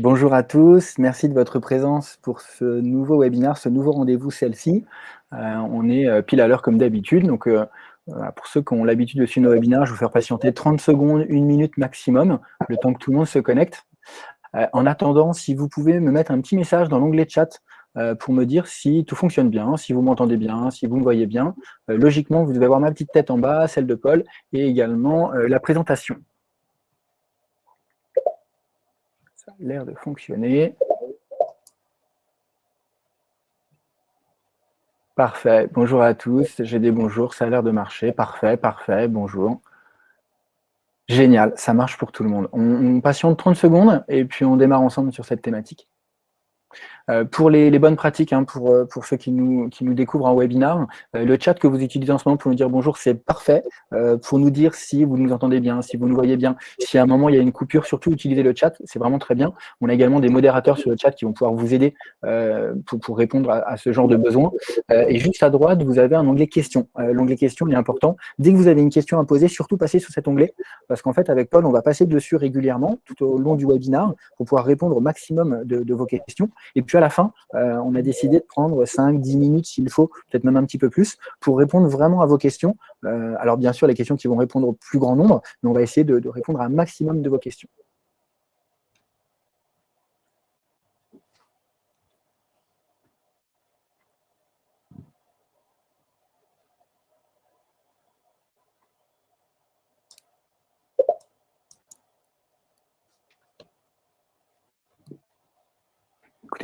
Bonjour à tous, merci de votre présence pour ce nouveau webinaire, ce nouveau rendez-vous celle-ci. Euh, on est euh, pile à l'heure comme d'habitude, donc euh, pour ceux qui ont l'habitude de suivre nos webinaires, je vais vous faire patienter 30 secondes, une minute maximum, le temps que tout le monde se connecte. en attendant, si vous pouvez me mettre un petit message dans l'onglet chat pour me dire si tout fonctionne bien, si vous m'entendez bien, si vous me voyez bien. logiquement, vous devez avoir ma petite tête en bas, celle de Paul, et également la présentation. L'air de fonctionner. Parfait. Bonjour à tous. J'ai des bonjours. Ça a l'air de marcher. Parfait, parfait. Bonjour. Génial. Ça marche pour tout le monde. On, on patiente 30 secondes et puis on démarre ensemble sur cette thématique. Euh, pour les, bonnes pratiques, hein, pour, euh, pour ceux qui nous, qui nous découvrent en webinar, euh, le chat que vous utilisez en ce moment pour nous dire bonjour, c'est parfait. pour nous dire si vous nous entendez bien, si vous nous voyez bien, si à un moment il y a une coupure, surtout utilisez le chat, c'est vraiment très bien. On a également des modérateurs sur le chat qui vont pouvoir vous aider pour, pour, répondre à, ce genre de besoins. et juste à droite, vous avez un onglet questions. L'onglet questions est important. Dès que vous avez une question à poser, surtout passez sur cet onglet, parce qu'en fait, avec Paul, on va passer dessus régulièrement tout au long du webinar pour pouvoir répondre au maximum de, de vos questions. Et puis à la fin, euh, on a décidé de prendre 5-10 minutes s'il faut, peut-être même un petit peu plus, pour répondre vraiment à vos questions. Euh, alors bien sûr, les questions qui vont répondre au plus grand nombre, mais on va essayer de répondre à un maximum de vos questions.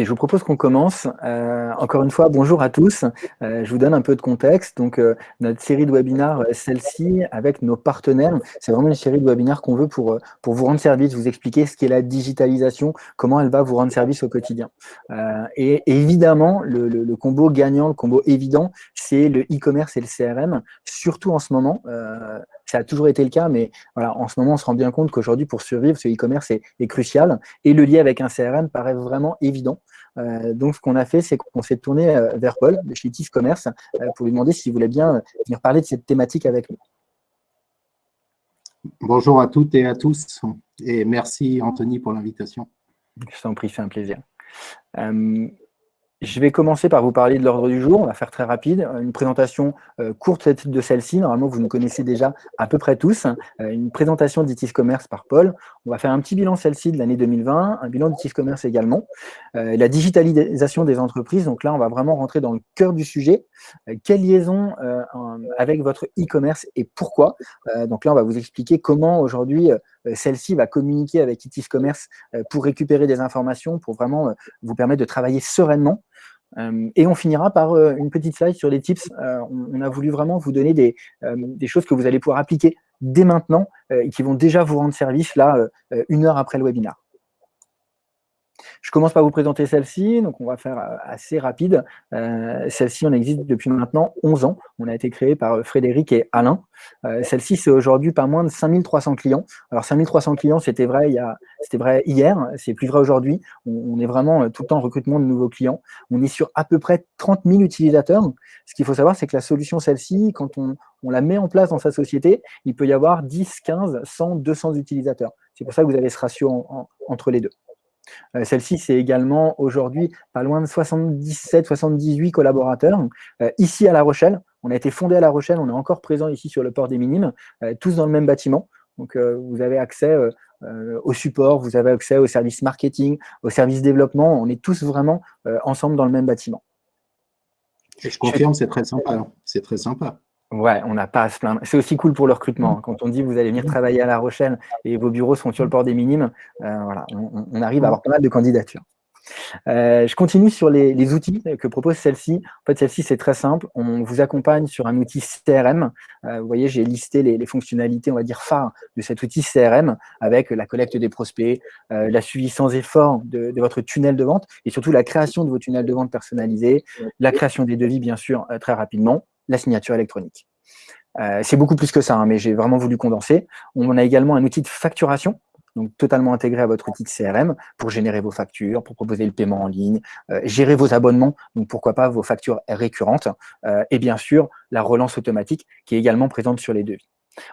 Je vous propose qu'on commence. Euh, encore une fois, bonjour à tous. Euh, je vous donne un peu de contexte. Donc, euh, notre série de webinaires, celle-ci, avec nos partenaires, c'est vraiment une série de webinaires qu'on veut pour, pour vous rendre service, vous expliquer ce qu'est la digitalisation, comment elle va vous rendre service au quotidien. Et, évidemment, le, le, combo gagnant, le combo évident, c'est le e-commerce et le CRM, surtout en ce moment. ça a toujours été le cas, mais voilà, en ce moment, on se rend bien compte qu'aujourd'hui, pour survivre, ce e-commerce est, est crucial. Et le lien avec un CRM paraît vraiment évident. Euh, donc, ce qu'on a fait, c'est qu'on s'est tourné euh, vers Paul de chez TIS Commerce euh, pour lui demander s'il voulait bien venir parler de cette thématique avec nous. Bonjour à toutes et à tous et merci Anthony pour l'invitation. Je t'en prie, c'est un plaisir. Je vais commencer par vous parler de l'ordre du jour. On va faire très rapide. Une présentation euh, courte de celle-ci. Normalement, vous nous connaissez déjà à peu près tous. Euh, une présentation d'ITIS Commerce par Paul. On va faire un petit bilan celle-ci de l'année 2020, un bilan d'ITIS Commerce également. Euh, la digitalisation des entreprises. Donc là, on va vraiment rentrer dans le cœur du sujet. quelle liaison avec votre e-commerce et pourquoi? Donc là, on va vous expliquer comment aujourd'hui celle-ci va communiquer avec ITIS Commerce pour récupérer des informations, pour vraiment vous permettre de travailler sereinement euh, et on finira par euh, une petite slide sur les tips. Euh, on, a voulu vraiment vous donner des, des, choses que vous allez pouvoir appliquer dès maintenant et qui vont déjà vous rendre service là, une heure après le webinaire. Je commence par vous présenter celle-ci, donc on va faire euh, assez rapide. Euh, celle-ci, on existe depuis maintenant 11 ans. On a été créé par euh, Frédéric et Alain. celle-ci, c'est aujourd'hui pas moins de 5300 clients. Alors 5300 clients, c'était vrai, vrai hier, c'est plus vrai aujourd'hui. On, est vraiment tout le temps en recrutement de nouveaux clients. On est sur à peu près 30 000 utilisateurs. Ce qu'il faut savoir, c'est que la solution, celle-ci, quand on, la met en place dans sa société, il peut y avoir 10, 15, 100, 200 utilisateurs. C'est pour ça que vous avez ce ratio entre les deux. Euh, celle-ci, c'est également aujourd'hui pas loin de 77-78 collaborateurs. Euh, ici à La Rochelle, on a été fondé à La Rochelle, on est encore présent ici sur le port des Minimes, euh, tous dans le même bâtiment. Donc, vous avez accès au support, vous avez accès au service marketing, au service développement. On est tous vraiment ensemble dans le même bâtiment. je confirme, c'est très sympa. C'est très sympa. Ouais, on n'a pas à se plaindre. C'est aussi cool pour le recrutement. Hein. Quand on dit vous allez venir travailler à La Rochelle et vos bureaux sont sur le port des Minimes, euh, voilà, on, arrive à avoir pas mal de candidatures. Euh, je continue sur les, outils que propose celle-ci. En fait, celle-ci, c'est très simple. On vous accompagne sur un outil CRM. Euh, vous voyez, j'ai listé les, fonctionnalités, on va dire, phares de cet outil CRM avec la collecte des prospects, la suivi sans effort de, de, votre tunnel de vente et surtout la création de vos tunnels de vente personnalisés, la création des devis, bien sûr, très rapidement, la signature électronique. Euh, c'est beaucoup plus que ça, hein, mais j'ai vraiment voulu condenser. On a également un outil de facturation, donc totalement intégré à votre outil de CRM pour générer vos factures, pour proposer le paiement en ligne, euh, gérer vos abonnements, donc pourquoi pas vos factures récurrentes, euh, et bien sûr la relance automatique qui est également présente sur les devis.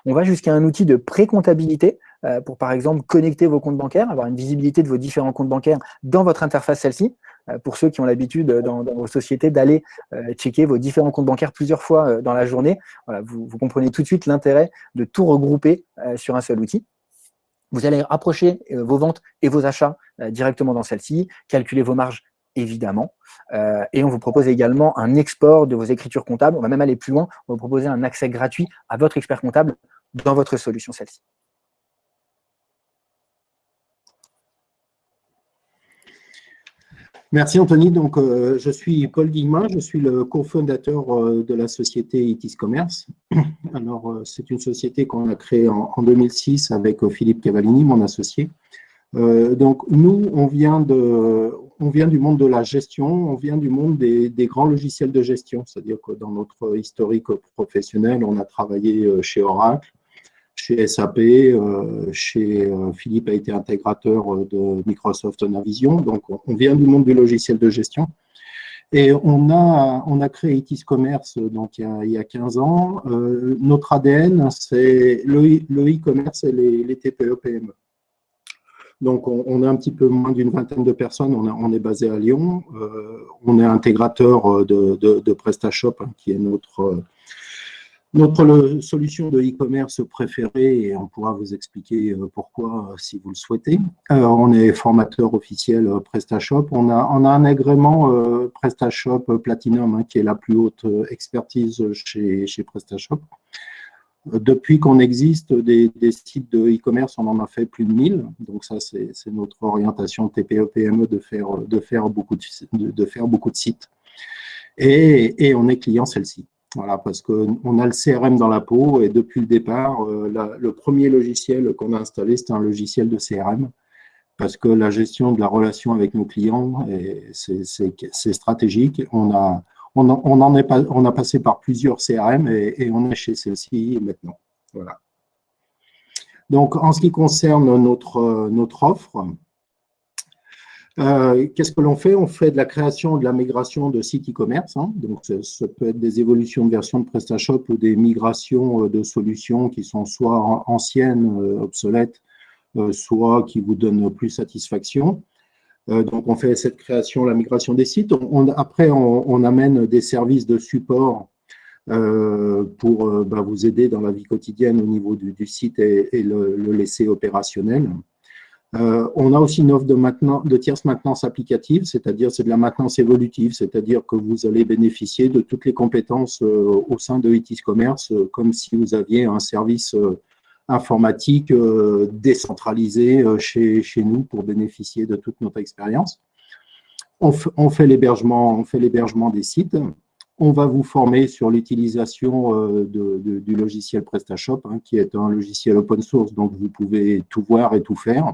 On va jusqu'à un outil de pré-comptabilité pour, par exemple, connecter vos comptes bancaires, avoir une visibilité de vos différents comptes bancaires dans votre interface celle-ci. Pour ceux qui ont l'habitude dans, vos sociétés d'aller checker vos différents comptes bancaires plusieurs fois dans la journée, vous, comprenez tout de suite l'intérêt de tout regrouper sur un seul outil. Vous allez rapprocher vos ventes et vos achats directement dans celle-ci, calculer vos marges évidemment. Euh, et on vous propose également un export de vos écritures comptables. On va même aller plus loin, on va vous proposer un accès gratuit à votre expert comptable dans votre solution celle-ci. Merci Anthony. Donc, euh, je suis Paul Guillemin, je suis le cofondateur euh, de la société Itis Commerce. Alors, c'est une société qu'on a créée en, en, 2006 avec Philippe Cavallini, mon associé. donc, nous, on vient de, on vient du monde de la gestion, on vient du monde des, grands logiciels de gestion, c'est-à-dire que dans notre historique professionnel, on a travaillé euh, chez Oracle, SAP, euh, chez euh, Philippe a été intégrateur de Microsoft Navision, donc on vient du monde du logiciel de gestion. Et on a, on a créé Itis Commerce donc, il, y a, 15 ans. notre ADN, c'est le e-commerce et les, les TPE-PME. Donc, on, a un petit peu moins d'une vingtaine de personnes. On, est basé à Lyon. Euh, on est intégrateur euh, de, PrestaShop, hein, qui est notre, euh, notre solution de e-commerce préférée et on pourra vous expliquer pourquoi si vous le souhaitez. on est formateur officiel PrestaShop. On a, un agrément PrestaShop Platinum, hein, qui est la plus haute expertise chez, chez PrestaShop. Depuis qu'on existe, des, sites de e-commerce, on en a fait plus de 1000. Donc ça, c'est notre orientation TPE-PME de faire, de, faire beaucoup de, faire beaucoup de sites. Et on est client celle-ci. Voilà, parce qu'on a le CRM dans la peau et depuis le départ, euh, le premier logiciel qu'on a installé, c'est un logiciel de CRM parce que la gestion de la relation avec nos clients, c'est stratégique. On a, on, en est on a passé par plusieurs CRM et, on est chez celle-ci maintenant. Voilà. Donc, en ce qui concerne notre, notre offre, euh, qu'est-ce que l'on fait? On fait de la création de la migration de sites e-commerce. Hein. donc, ça, peut être des évolutions de version de PrestaShop ou des migrations euh, de solutions qui sont soit anciennes, euh, obsolètes, soit qui vous donnent plus satisfaction. Donc, on fait cette création, la migration des sites. après, on, amène des services de support pour bah, vous aider dans la vie quotidienne au niveau du, site et, le, laisser opérationnel. On a aussi une offre de, de tierce maintenance applicative, c'est-à-dire c'est de la maintenance évolutive, c'est-à-dire que vous allez bénéficier de toutes les compétences au sein de ITIS Commerce, comme si vous aviez un service informatique euh, décentralisée euh, chez, nous pour bénéficier de toute notre expérience. On, fait l'hébergement des sites. On va vous former sur l'utilisation euh, du logiciel PrestaShop, hein, qui est un logiciel open source, donc vous pouvez tout voir et tout faire.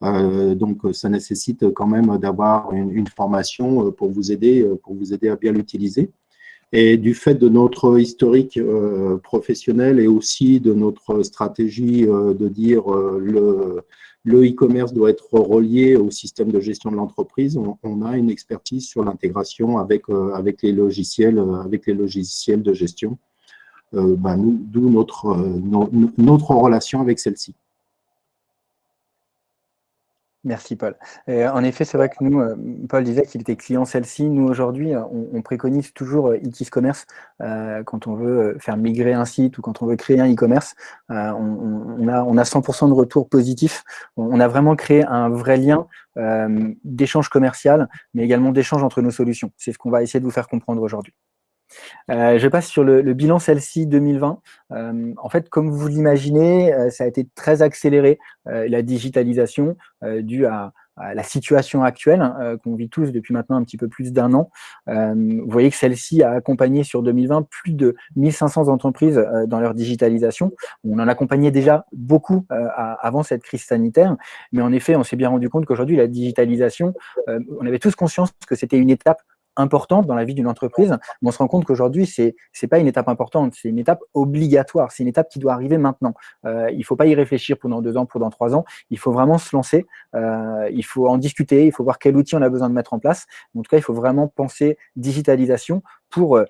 Donc, ça nécessite quand même d'avoir une, une, formation pour vous aider, pour vous aider à bien l'utiliser. Et du fait de notre historique euh, professionnel et aussi de notre stratégie euh, de dire euh, le e-commerce doit être relié au système de gestion de l'entreprise, on, a une expertise sur l'intégration avec, avec, les logiciels, avec les logiciels de gestion, bah, d'où notre, notre relation avec celle-ci. Merci Paul. en effet, c'est vrai que nous, euh, Paul disait qu'il était client celle-ci. Nous, aujourd'hui, euh, on, préconise toujours euh, Itis Commerce quand on veut faire migrer un site ou quand on veut créer un e-commerce. on, a, on a 100% de retour positif. On, a vraiment créé un vrai lien d'échange commercial, mais également d'échange entre nos solutions. C'est ce qu'on va essayer de vous faire comprendre aujourd'hui. Euh, je passe sur le, bilan celle-ci 2020. Euh, en fait, comme vous l'imaginez, euh, ça a été très accéléré, la digitalisation, due à, la situation actuelle hein, qu'on vit tous depuis maintenant un petit peu plus d'un an. vous voyez que celle-ci a accompagné sur 2020 plus de 1500 entreprises dans leur digitalisation. On en accompagnait déjà beaucoup avant cette crise sanitaire, mais en effet, on s'est bien rendu compte qu'aujourd'hui, la digitalisation, on avait tous conscience que c'était une étape importante dans la vie d'une entreprise, on se rend compte qu'aujourd'hui, ce n'est pas une étape importante, c'est une étape obligatoire, c'est une étape qui doit arriver maintenant. Euh, il ne faut pas y réfléchir pendant deux ans, pendant trois ans, il faut vraiment se lancer, euh, il faut en discuter, il faut voir quel outil on a besoin de mettre en place. En tout cas, il faut vraiment penser digitalisation pour euh,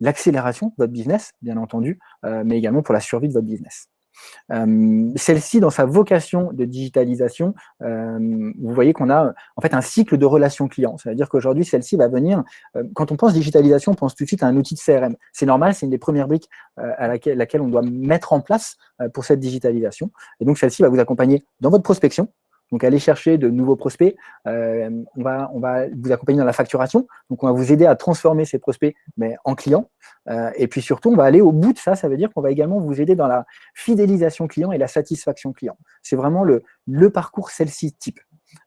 l'accélération de votre business, bien entendu, mais également pour la survie de votre business. Euh, celle-ci, dans sa vocation de digitalisation, euh, vous voyez qu'on a en fait un cycle de relations clients. C'est-à-dire qu'aujourd'hui, celle-ci va venir, euh, quand on pense digitalisation, on pense tout de suite à un outil de CRM. C'est normal, c'est une des premières briques à laquelle, laquelle, on doit mettre en place pour cette digitalisation. Et donc, celle-ci va vous accompagner dans votre prospection, donc, aller chercher de nouveaux prospects. Euh, on, va, vous accompagner dans la facturation. Donc, on va vous aider à transformer ces prospects en clients. Euh, et puis surtout, on va aller au bout de ça. Ça veut dire qu'on va également vous aider dans la fidélisation client et la satisfaction client. C'est vraiment le, parcours celle-ci type.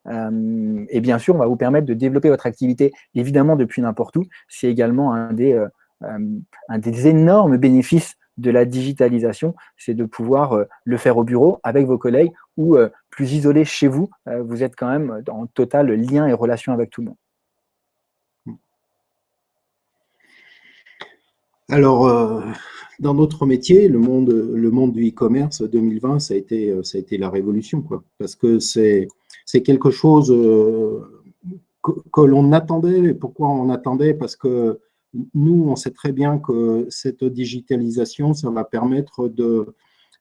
Euh, et bien sûr, on va vous permettre de développer votre activité, évidemment, depuis n'importe où. C'est également un des énormes bénéfices de la digitalisation, c'est de pouvoir euh, le faire au bureau avec vos collègues ou euh, plus isolé chez vous, euh, vous êtes quand même en total lien et relation avec tout le monde. Alors, dans notre métier, le monde, le monde du e-commerce 2020, ça a, été, ça a été la révolution, quoi, parce que c'est quelque chose que, que l'on attendait. Pourquoi on attendait? Parce que nous, on sait très bien que cette digitalisation, ça va permettre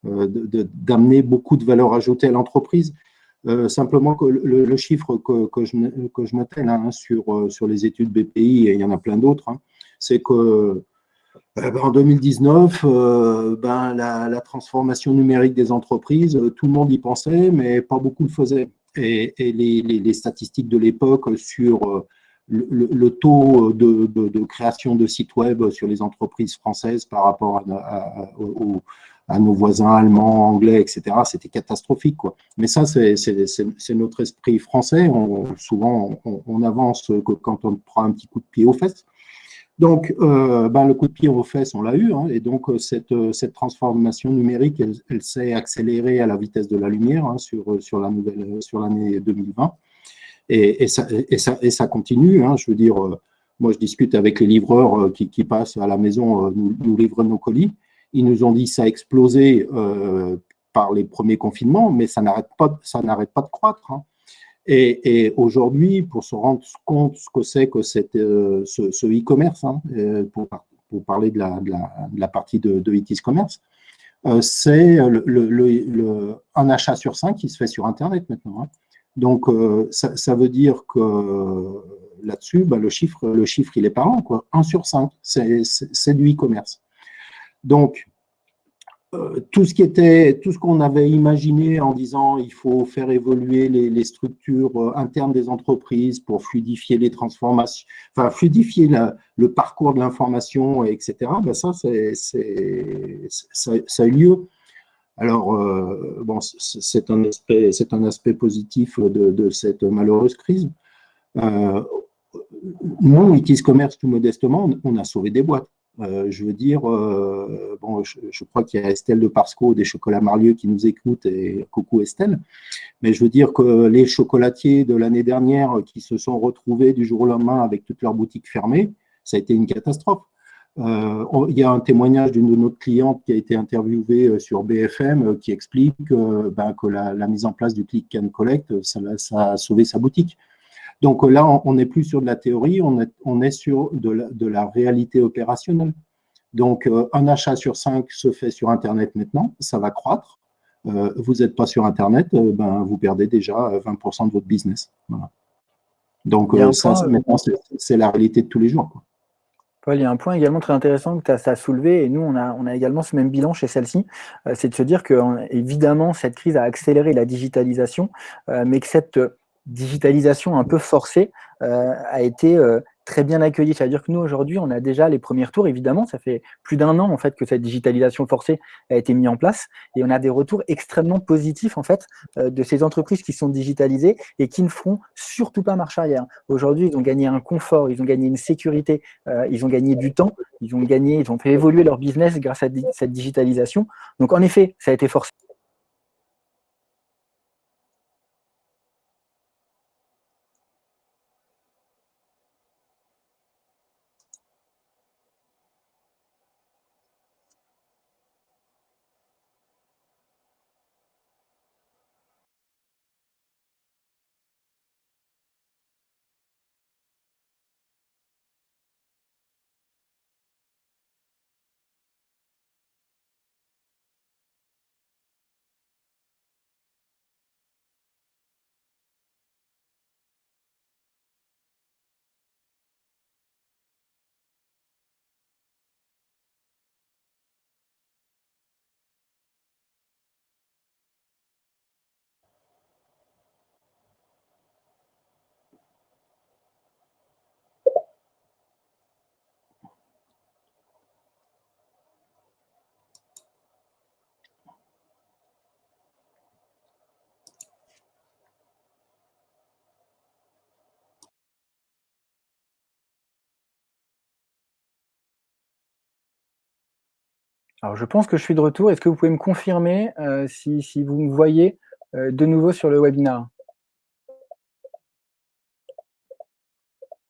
euh, d'amener de, beaucoup de valeur ajoutée à l'entreprise. Euh, simplement que le, chiffre que, que, je, que je là, hein, sur, euh, sur les études BPI, et il y en a plein d'autres, hein, c'est que en 2019, ben, la, transformation numérique des entreprises, tout le monde y pensait, mais pas beaucoup le faisait. Et, les, les, statistiques de l'époque sur le, taux de, création de sites web sur les entreprises françaises par rapport à, nos voisins allemands, anglais, etc., c'était catastrophique. Mais ça, c'est notre esprit français. souvent, on, avance quand on prend un petit coup de pied aux fesses. Donc, euh, ben, le coup de pied aux fesses, on l'a eu. Hein, et donc, cette, cette, transformation numérique, elle, s'est accélérée à la vitesse de la lumière hein, sur l'année 2020. Et, ça, continue. Hein, je veux dire, euh, moi, je discute avec les livreurs euh, qui, passent à la maison euh, nous, nous, livrent nos colis. Ils nous ont dit que ça a explosé par les premiers confinements, mais ça n'arrête pas, pas de croître. Hein. Et, aujourd'hui, pour se rendre compte ce que c'est que cette, ce e-commerce, hein, pour, parler de la, partie de, de e commerce, c'est un achat sur cinq qui se fait sur Internet maintenant. Donc, euh, ça, veut dire que là-dessus, bah, le, chiffre, le chiffre, il est parlant. Quoi. 1 sur 5, c'est du e-commerce. Donc, euh, tout ce qui était, tout ce qu'on avait imaginé en disant il faut faire évoluer les, structures euh, internes des entreprises pour fluidifier les transformations, enfin fluidifier le parcours de l'information, etc. Ben ça, c'est, ça, ça, a eu lieu. Alors, euh, bon, c'est un, aspect, positif de, cette malheureuse crise. Euh, nous, Itis Commerce, tout modestement, on a sauvé des boîtes. Euh, je veux dire, euh, bon, je, crois qu'il y a Estelle de Parsco des Chocolats Marlieu qui nous écoute et coucou Estelle. Mais je veux dire que les chocolatiers de l'année dernière qui se sont retrouvés du jour au lendemain avec toutes leurs boutiques fermées, ça a été une catastrophe. Euh, il y a un témoignage d'une de nos clientes qui a été interviewée euh, sur BFM euh, qui explique ben, que la, mise en place du click and collect, ça, a sauvé sa boutique. Donc là, on n'est plus sur de la théorie, on est, on est sur de la, réalité opérationnelle. Donc, un achat sur cinq se fait sur Internet maintenant, ça va croître. vous n'êtes pas sur Internet, ben, vous perdez déjà 20% de votre business. Donc, ça, maintenant, c'est la réalité de tous les jours. Quoi il y a un point également très intéressant que tu as, soulevé, et nous, on a, également ce même bilan chez celle-ci, euh, c'est de se dire que, évidemment, cette crise a accéléré la digitalisation, euh, mais que cette digitalisation un peu forcée euh, a été très bien accueilli. C'est-à-dire que nous, aujourd'hui, on a déjà les premiers retours, évidemment. Ça fait plus d'un an, en fait, que cette digitalisation forcée a été mise en place. Et on a des retours extrêmement positifs, en fait, euh, de ces entreprises qui sont digitalisées et qui ne feront surtout pas marche arrière. Aujourd'hui, ils ont gagné un confort, ils ont gagné une sécurité, euh, ils ont gagné du temps, ils ont gagné, ils ont fait évoluer leur business grâce à cette digitalisation. Donc, en effet, ça a été forcé. Alors, je pense que je suis de retour. Est-ce que vous pouvez me confirmer euh, si, vous me voyez euh, de nouveau sur le webinar?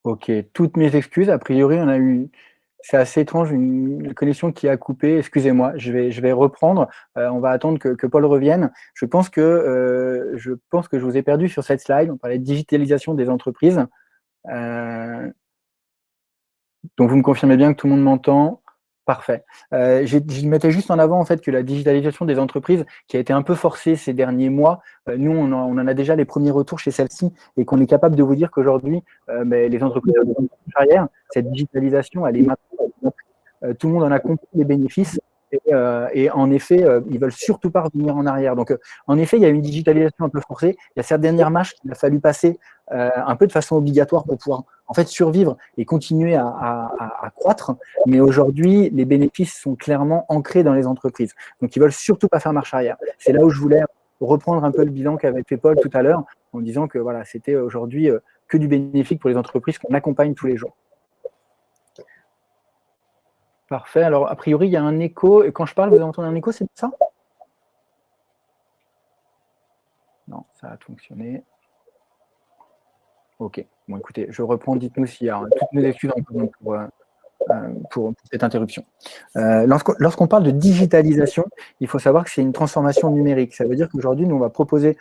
Ok, toutes mes excuses. A priori, on a eu, c'est assez étrange, une, connexion qui a coupé. Excusez-moi, je vais, je vais reprendre. Euh, on va attendre que, Paul revienne. Je pense, que, je pense que je vous ai perdu sur cette slide. On parlait de digitalisation des entreprises. donc, vous me confirmez bien que tout le monde m'entend. Parfait. Euh, je mettais juste en avant en fait que la digitalisation des entreprises, qui a été un peu forcée ces derniers mois, euh, nous on en, a déjà les premiers retours chez celle-ci et qu'on est capable de vous dire qu'aujourd'hui, euh, les entreprises arrière, cette digitalisation, elle est maintenant, tout le monde en a compris les bénéfices et, en effet, ils veulent surtout pas revenir en arrière. Donc, en effet, il y a une digitalisation un peu forcée. Il y a cette dernière marche qu'il a fallu passer un peu de façon obligatoire pour pouvoir en fait survivre et continuer à, croître. Mais aujourd'hui, les bénéfices sont clairement ancrés dans les entreprises. Donc, ils veulent surtout pas faire marche arrière. C'est là où je voulais reprendre un peu le bilan qu'avait fait Paul tout à l'heure en disant que voilà, c'était aujourd'hui euh, que du bénéfique pour les entreprises qu'on accompagne tous les jours. Parfait. Alors, a priori, il y a un écho. Et quand je parle, vous entendez un écho, c'est ça? Non, ça a fonctionné. Ok. Bon, écoutez, je reprends. Dites-nous s'il y a toutes mes excuses pour, euh, euh, pour, cette interruption. Euh, lorsqu'on parle de digitalisation, il faut savoir que c'est une transformation numérique. Ça veut dire qu'aujourd'hui, nous, on va proposer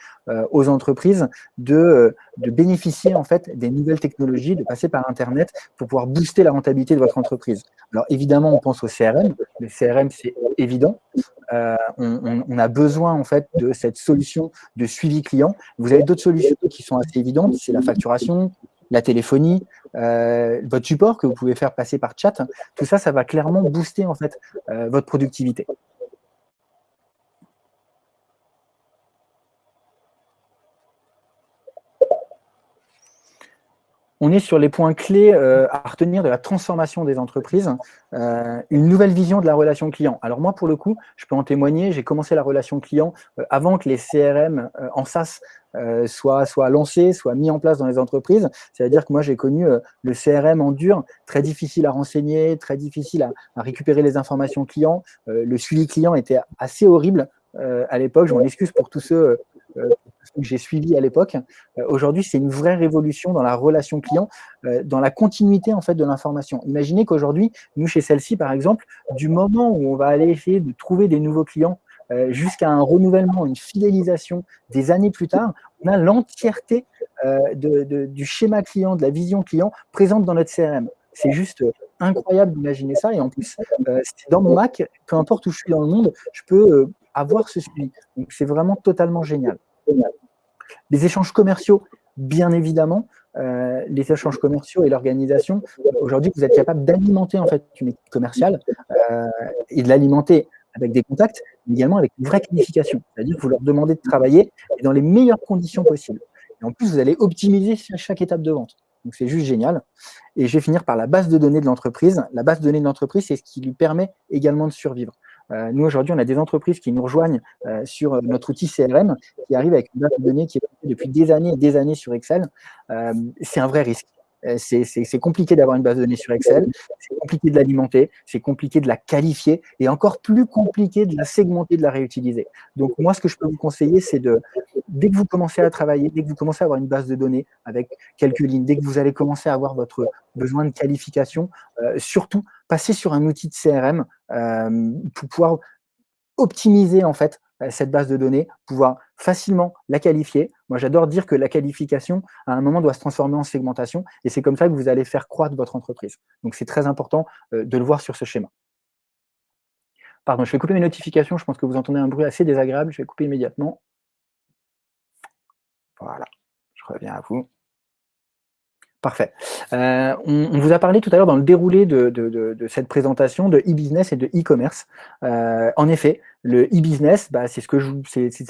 aux entreprises de, de, bénéficier en fait des nouvelles technologies, de passer par Internet pour pouvoir booster la rentabilité de votre entreprise. Alors évidemment, on pense au CRM. Le CRM, c'est évident. on, on, a besoin en fait de cette solution de suivi client. Vous avez d'autres solutions qui sont assez évidentes, c'est la facturation, la téléphonie, euh, votre support que vous pouvez faire passer par chat, tout ça, ça va clairement booster en fait euh, votre productivité. On est sur les points clés euh, à retenir de la transformation des entreprises, une nouvelle vision de la relation client. Alors moi, pour le coup, je peux en témoigner, j'ai commencé la relation client avant que les CRM en SaaS euh, soit, soit lancé, soit mis en place dans les entreprises. C'est-à-dire que moi, j'ai connu euh, le CRM en dur, très difficile à renseigner, très difficile à, récupérer les informations clients. Euh, le suivi client était assez horrible à l'époque. Je excuse pour tous ceux que j'ai suivis à l'époque. Aujourd'hui, c'est une vraie révolution dans la relation client, dans la continuité en fait de l'information. Imaginez qu'aujourd'hui, nous chez celle-ci, par exemple, du moment où on va aller essayer de trouver des nouveaux clients euh, jusqu'à un renouvellement, une fidélisation des années plus tard, on a l'entièreté euh, du schéma client, de la vision client présente dans notre CRM. C'est juste incroyable d'imaginer ça. Et en plus, euh, dans mon Mac, peu importe où je suis dans le monde, je peux avoir ce suivi. Donc, c'est vraiment totalement génial. Les échanges commerciaux, bien évidemment, les échanges commerciaux et l'organisation. Aujourd'hui, vous êtes capable d'alimenter en fait une équipe commerciale et de l'alimenter avec des contacts, mais également avec une vraie qualification. C'est-à-dire que vous leur demandez de travailler dans les meilleures conditions possibles. Et en plus, vous allez optimiser chaque étape de vente. Donc, c'est juste génial. Et je vais finir par la base de données de l'entreprise. La base de données de l'entreprise, c'est ce qui lui permet également de survivre. Euh, nous, aujourd'hui, on a des entreprises qui nous rejoignent euh, sur euh, notre outil CRM, qui arrive avec une base de données qui est depuis des années et des années sur Excel. c'est un vrai risque. Euh, c'est compliqué d'avoir une base de données sur Excel, c'est compliqué de l'alimenter, c'est compliqué de la qualifier et encore plus compliqué de la segmenter, de la réutiliser. Donc moi, ce que je peux vous conseiller, c'est de, dès que vous commencez à travailler, dès que vous commencez à avoir une base de données avec quelques lignes, dès que vous allez commencer à avoir votre besoin de qualification, euh, surtout passer sur un outil de CRM euh, pour pouvoir optimiser en fait euh, cette base de données, pouvoir facilement la qualifier. Moi, j'adore dire que la qualification, à un moment, doit se transformer en segmentation, et c'est comme ça que vous allez faire croître votre entreprise. Donc, c'est très important euh, de le voir sur ce schéma. Pardon, je vais couper mes notifications, je pense que vous entendez un bruit assez désagréable, je vais couper immédiatement. Voilà, je reviens à vous. Parfait. Euh, on, vous a parlé tout à l'heure dans le déroulé de, cette présentation de e-business et de e-commerce. Euh, en effet, le e-business, bah, c'est ce que je,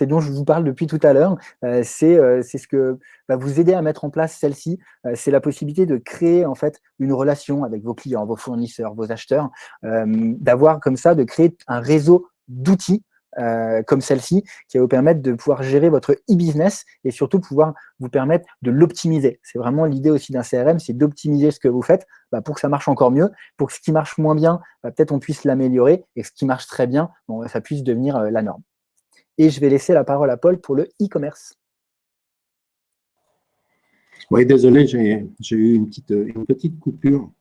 dont je vous parle depuis tout à l'heure. Euh, c'est ce que va vous aider à mettre en place celle-ci. c'est la possibilité de créer en fait une relation avec vos clients, vos fournisseurs, vos acheteurs, d'avoir comme ça, de créer un réseau d'outils comme celle-ci, qui va vous permettre de pouvoir gérer votre e-business et surtout pouvoir vous permettre de l'optimiser. C'est vraiment l'idée aussi d'un CRM, c'est d'optimiser ce que vous faites bah, pour que ça marche encore mieux, pour que ce qui marche moins bien, bah, peut-être on puisse l'améliorer et ce qui marche très bien, bon, ça puisse devenir la norme. Et je vais laisser la parole à Paul pour le e-commerce. Oui, désolé, j'ai eu une petite, une petite coupure.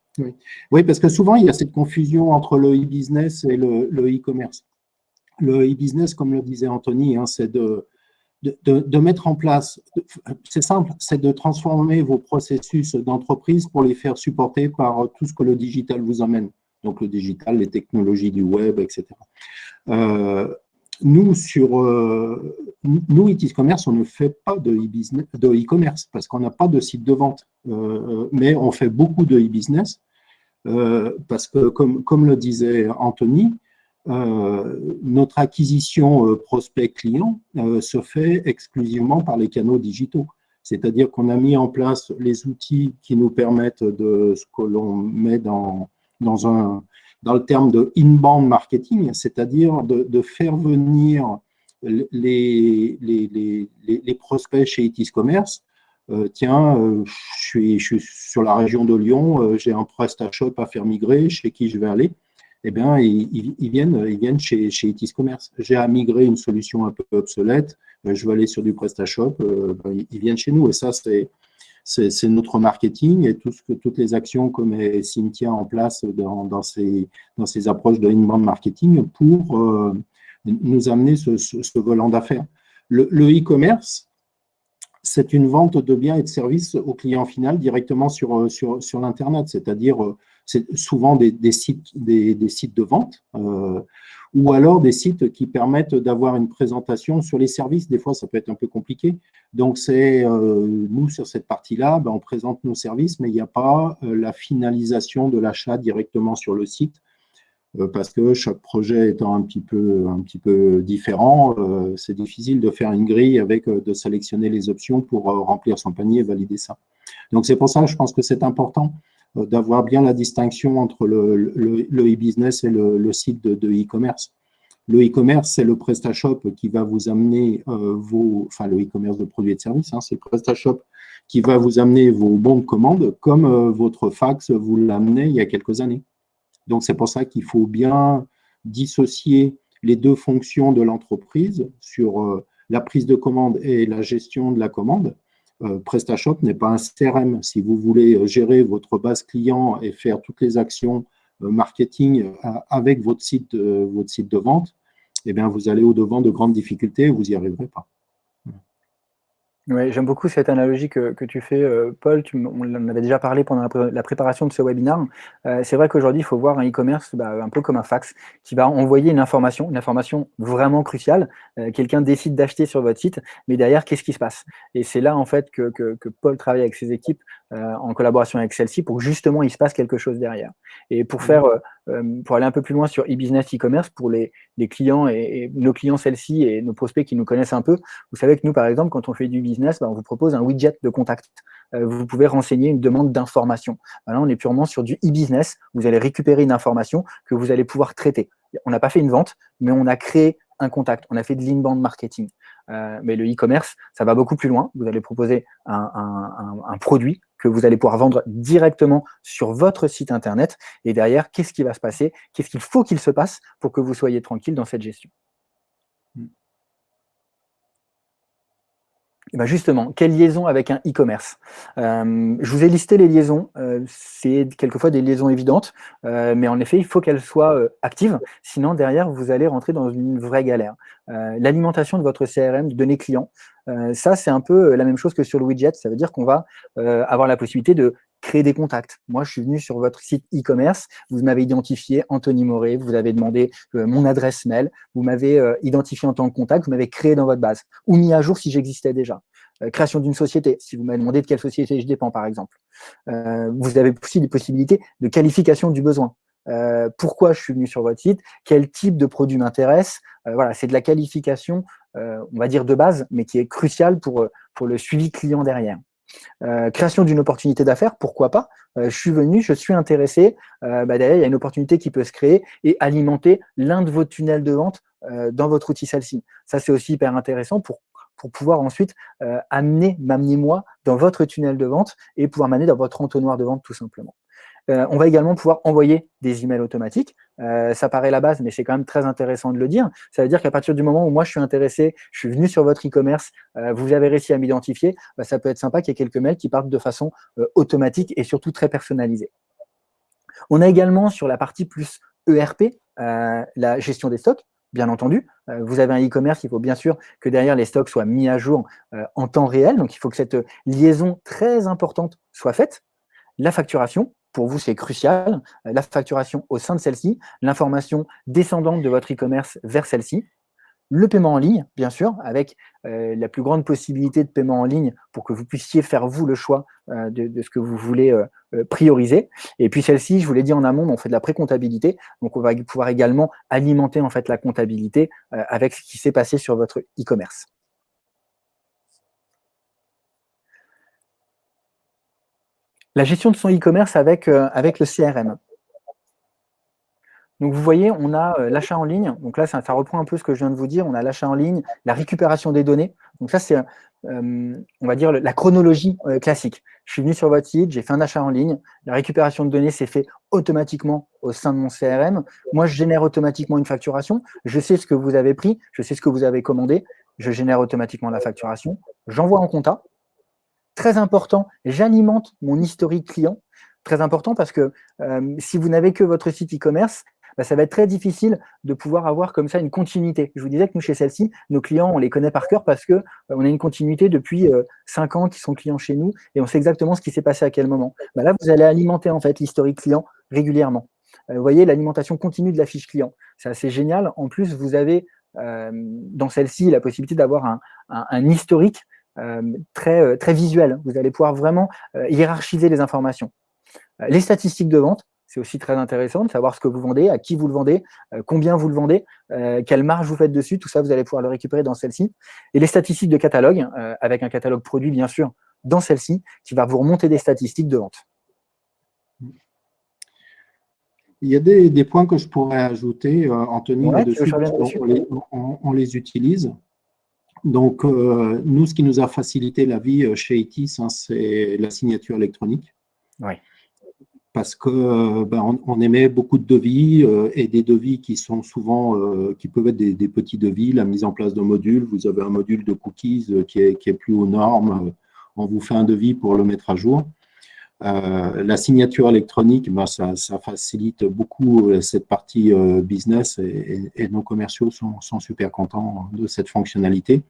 Oui. parce que souvent, il y a cette confusion entre le e-business et le e-commerce. Le e-business, comme le disait Anthony, hein, c'est de, de, de, mettre en place, c'est simple, c'est de transformer vos processus d'entreprise pour les faire supporter par tout ce que le digital vous amène. Donc, le digital, les technologies du web, etc. Euh, nous, sur euh, nous, Itis Commerce, on ne fait pas de e-commerce parce qu'on n'a pas de site de vente. Euh, mais on fait beaucoup de e-business parce que, comme, comme le disait Anthony, notre acquisition prospect client se fait exclusivement par les canaux digitaux. C'est-à-dire qu'on a mis en place les outils qui nous permettent de ce que l'on met dans, dans un, dans le terme de inbound marketing, c'est-à-dire de, faire venir les, les, les, prospects chez Itis Commerce. Euh, tiens, euh, je, suis, sur la région de Lyon, euh, j'ai un PrestaShop à faire migrer, chez qui je vais aller eh bien, ils, viennent, ils viennent chez, chez Itis Commerce. J'ai à migrer une solution un peu obsolète, je vais aller sur du PrestaShop, ben, ils viennent chez nous. Et ça, c'est notre marketing et tout ce que, toutes les actions que met Cynthia en place dans, ces approches de inbound marketing pour euh, nous amener ce, volant d'affaires. Le e-commerce, c'est une vente de biens et de services au client final directement sur, sur, l'Internet, c'est-à-dire euh, c'est souvent des, sites, des, sites de vente euh, ou alors des sites qui permettent d'avoir une présentation sur les services. Des fois, ça peut être un peu compliqué. Donc, c'est euh, nous, sur cette partie-là, ben, on présente nos services, mais il n'y a pas euh, la finalisation de l'achat directement sur le site parce que chaque projet étant un petit peu, un petit peu différent, c'est difficile de faire une grille avec de sélectionner les options pour remplir son panier et valider ça. Donc, c'est pour ça que je pense que c'est important d'avoir bien la distinction entre le e-business et le, site de e-commerce. Le e-commerce, c'est le PrestaShop qui va vous amener euh, vos, enfin le e-commerce de produits et de services, hein, c'est le PrestaShop qui va vous amener vos bons de commande comme euh, votre fax vous l'amenait il y a quelques années. Donc, c'est pour ça qu'il faut bien dissocier les deux fonctions de l'entreprise sur euh, la prise de commande et la gestion de la commande. PrestaShop n'est pas un CRM. Si vous voulez gérer votre base client et faire toutes les actions marketing avec votre site, votre site de vente, eh bien, vous allez au-devant de grandes difficultés et vous n'y arriverez pas. Oui, j'aime beaucoup cette analogie que, tu fais, euh, Paul. Tu, on en avait déjà parlé pendant la, préparation de ce webinaire. Euh, c'est vrai qu'aujourd'hui, il faut voir un e-commerce bah, un peu comme un fax qui va envoyer une information, une information vraiment cruciale. Euh, quelqu'un décide d'acheter sur votre site, mais derrière, qu'est-ce qui se passe? Et c'est là, en fait, que, que, Paul travaille avec ses équipes en collaboration avec celle-ci pour que justement, il se passe quelque chose derrière. Et pour faire mmh. Euh, pour aller un peu plus loin sur e-business, e-commerce, pour les, clients et, nos clients celles-ci et nos prospects qui nous connaissent un peu, vous savez que nous, par exemple, quand on fait du business, bah, on vous propose un widget de contact. Euh, vous pouvez renseigner une demande d'information. Là, on est purement sur du e-business. Vous allez récupérer une information que vous allez pouvoir traiter. On n'a pas fait une vente, mais on a créé un contact. On a fait de l'inbound marketing. Euh, mais le e-commerce, ça va beaucoup plus loin. Vous allez proposer un, produit que vous allez pouvoir vendre directement sur votre site Internet. Et derrière, qu'est-ce qui va se passer? Qu'est-ce qu'il faut qu'il se passe pour que vous soyez tranquille dans cette gestion? Ben justement, quelle liaison avec un e-commerce? Euh, Je vous ai listé les liaisons, euh, c'est quelquefois des liaisons évidentes, euh, mais en effet, il faut qu'elles soient actives, sinon derrière, vous allez rentrer dans une vraie galère. L'alimentation de votre CRM, de données clients, ça c'est un peu la même chose que sur le widget, ça veut dire qu'on va avoir la possibilité de créer des contacts. Moi, je suis venu sur votre site e-commerce, vous m'avez identifié Anthony Moret, vous avez demandé euh, mon adresse mail, vous m'avez euh, identifié en tant que contact, vous m'avez créé dans votre base, ou mis à jour si j'existais déjà. Euh, création d'une société, si vous m'avez demandé de quelle société je dépends, par exemple. vous avez aussi des possibilités de qualification du besoin. pourquoi je suis venu sur votre site, quel type de produit m'intéresse? voilà, c'est de la qualification, on va dire de base, mais qui est cruciale pour, pour le suivi client derrière. Création d'une opportunité d'affaires, pourquoi pas Je suis venu, je suis intéressé, bah, derrière, il y a une opportunité qui peut se créer et alimenter l'un de vos tunnels de vente dans votre outil celle-ci. Ça, c'est aussi hyper intéressant pour pour pouvoir ensuite amener, m'amener moi dans votre tunnel de vente et pouvoir m'amener dans votre entonnoir de vente tout simplement. Euh, on va également pouvoir envoyer des emails automatiques. Euh, ça paraît la base, mais c'est quand même très intéressant de le dire. Ça veut dire qu'à partir du moment où moi je suis intéressé, je suis venu sur votre e-commerce, euh, vous avez réussi à m'identifier, bah, ça peut être sympa qu'il y ait quelques mails qui partent de façon automatique et surtout très personnalisée. On a également sur la partie plus ERP, la gestion des stocks bien entendu. vous avez un e-commerce, il faut bien sûr que derrière les stocks soient mis à jour en temps réel. Donc, il faut que cette liaison très importante soit faite. La facturation, pour vous, c'est crucial. Euh, la facturation au sein de celle-ci, l'information descendante de votre e-commerce vers celle-ci, le paiement en ligne, bien sûr, avec euh, la plus grande possibilité de paiement en ligne pour que vous puissiez faire, vous, le choix euh, de, ce que vous voulez prioriser. Et puis celle-ci, je vous l'ai dit en amont, on fait de la pré-comptabilité, donc on va pouvoir également alimenter en fait la comptabilité avec ce qui s'est passé sur votre e-commerce. La gestion de son e-commerce avec, euh, le CRM. Donc vous voyez, on a euh, l'achat en ligne. Donc là, ça, reprend un peu ce que je viens de vous dire. On a l'achat en ligne, la récupération des données. Donc ça, c'est, euh, on va dire, la chronologie classique. Je suis venu sur votre site, j'ai fait un achat en ligne. La récupération de données s'est fait automatiquement au sein de mon CRM. Moi, je génère automatiquement une facturation. Je sais ce que vous avez pris, je sais ce que vous avez commandé. Je génère automatiquement la facturation. J'envoie en compta. Très important, j'alimente mon historique client. Très important parce que euh, si vous n'avez que votre site e-commerce, bah, ça va être très difficile de pouvoir avoir comme ça une continuité. Je vous disais que nous, chez celle-ci, nos clients, on les connaît par cœur parce que euh, on a une continuité depuis euh, cinq ans qui sont clients chez nous et on sait exactement ce qui s'est passé à quel moment. Bah, là, vous allez alimenter en fait l'historique client régulièrement. vous voyez, l'alimentation continue de la fiche client. C'est assez génial. En plus, vous avez dans celle-ci la possibilité d'avoir un, historique euh, très, euh, très visuel. Vous allez pouvoir vraiment euh, hiérarchiser les informations. les statistiques de vente, c'est aussi très intéressant de savoir ce que vous vendez, à qui vous le vendez, combien vous le vendez, quelle marge vous faites dessus, tout ça, vous allez pouvoir le récupérer dans celle-ci. Et les statistiques de catalogue, avec un catalogue produit, bien sûr, dans celle-ci, qui va vous remonter des statistiques de vente. Il y a des, points que je pourrais ajouter, Anthony, on, les, utilise. Donc, euh, nous, ce qui nous a facilité la vie euh, chez ITIS, hein, c'est la signature électronique. Oui. Parce que euh, ben, on, émet beaucoup de devis et des devis qui sont souvent, qui peuvent être des, petits devis, la mise en place d'un module. Vous avez un module de cookies qui est, qui est plus aux normes. On vous fait un devis pour le mettre à jour. La signature électronique, ben, ça, facilite beaucoup cette partie business et, nos commerciaux sont, sont, super contents de cette fonctionnalité.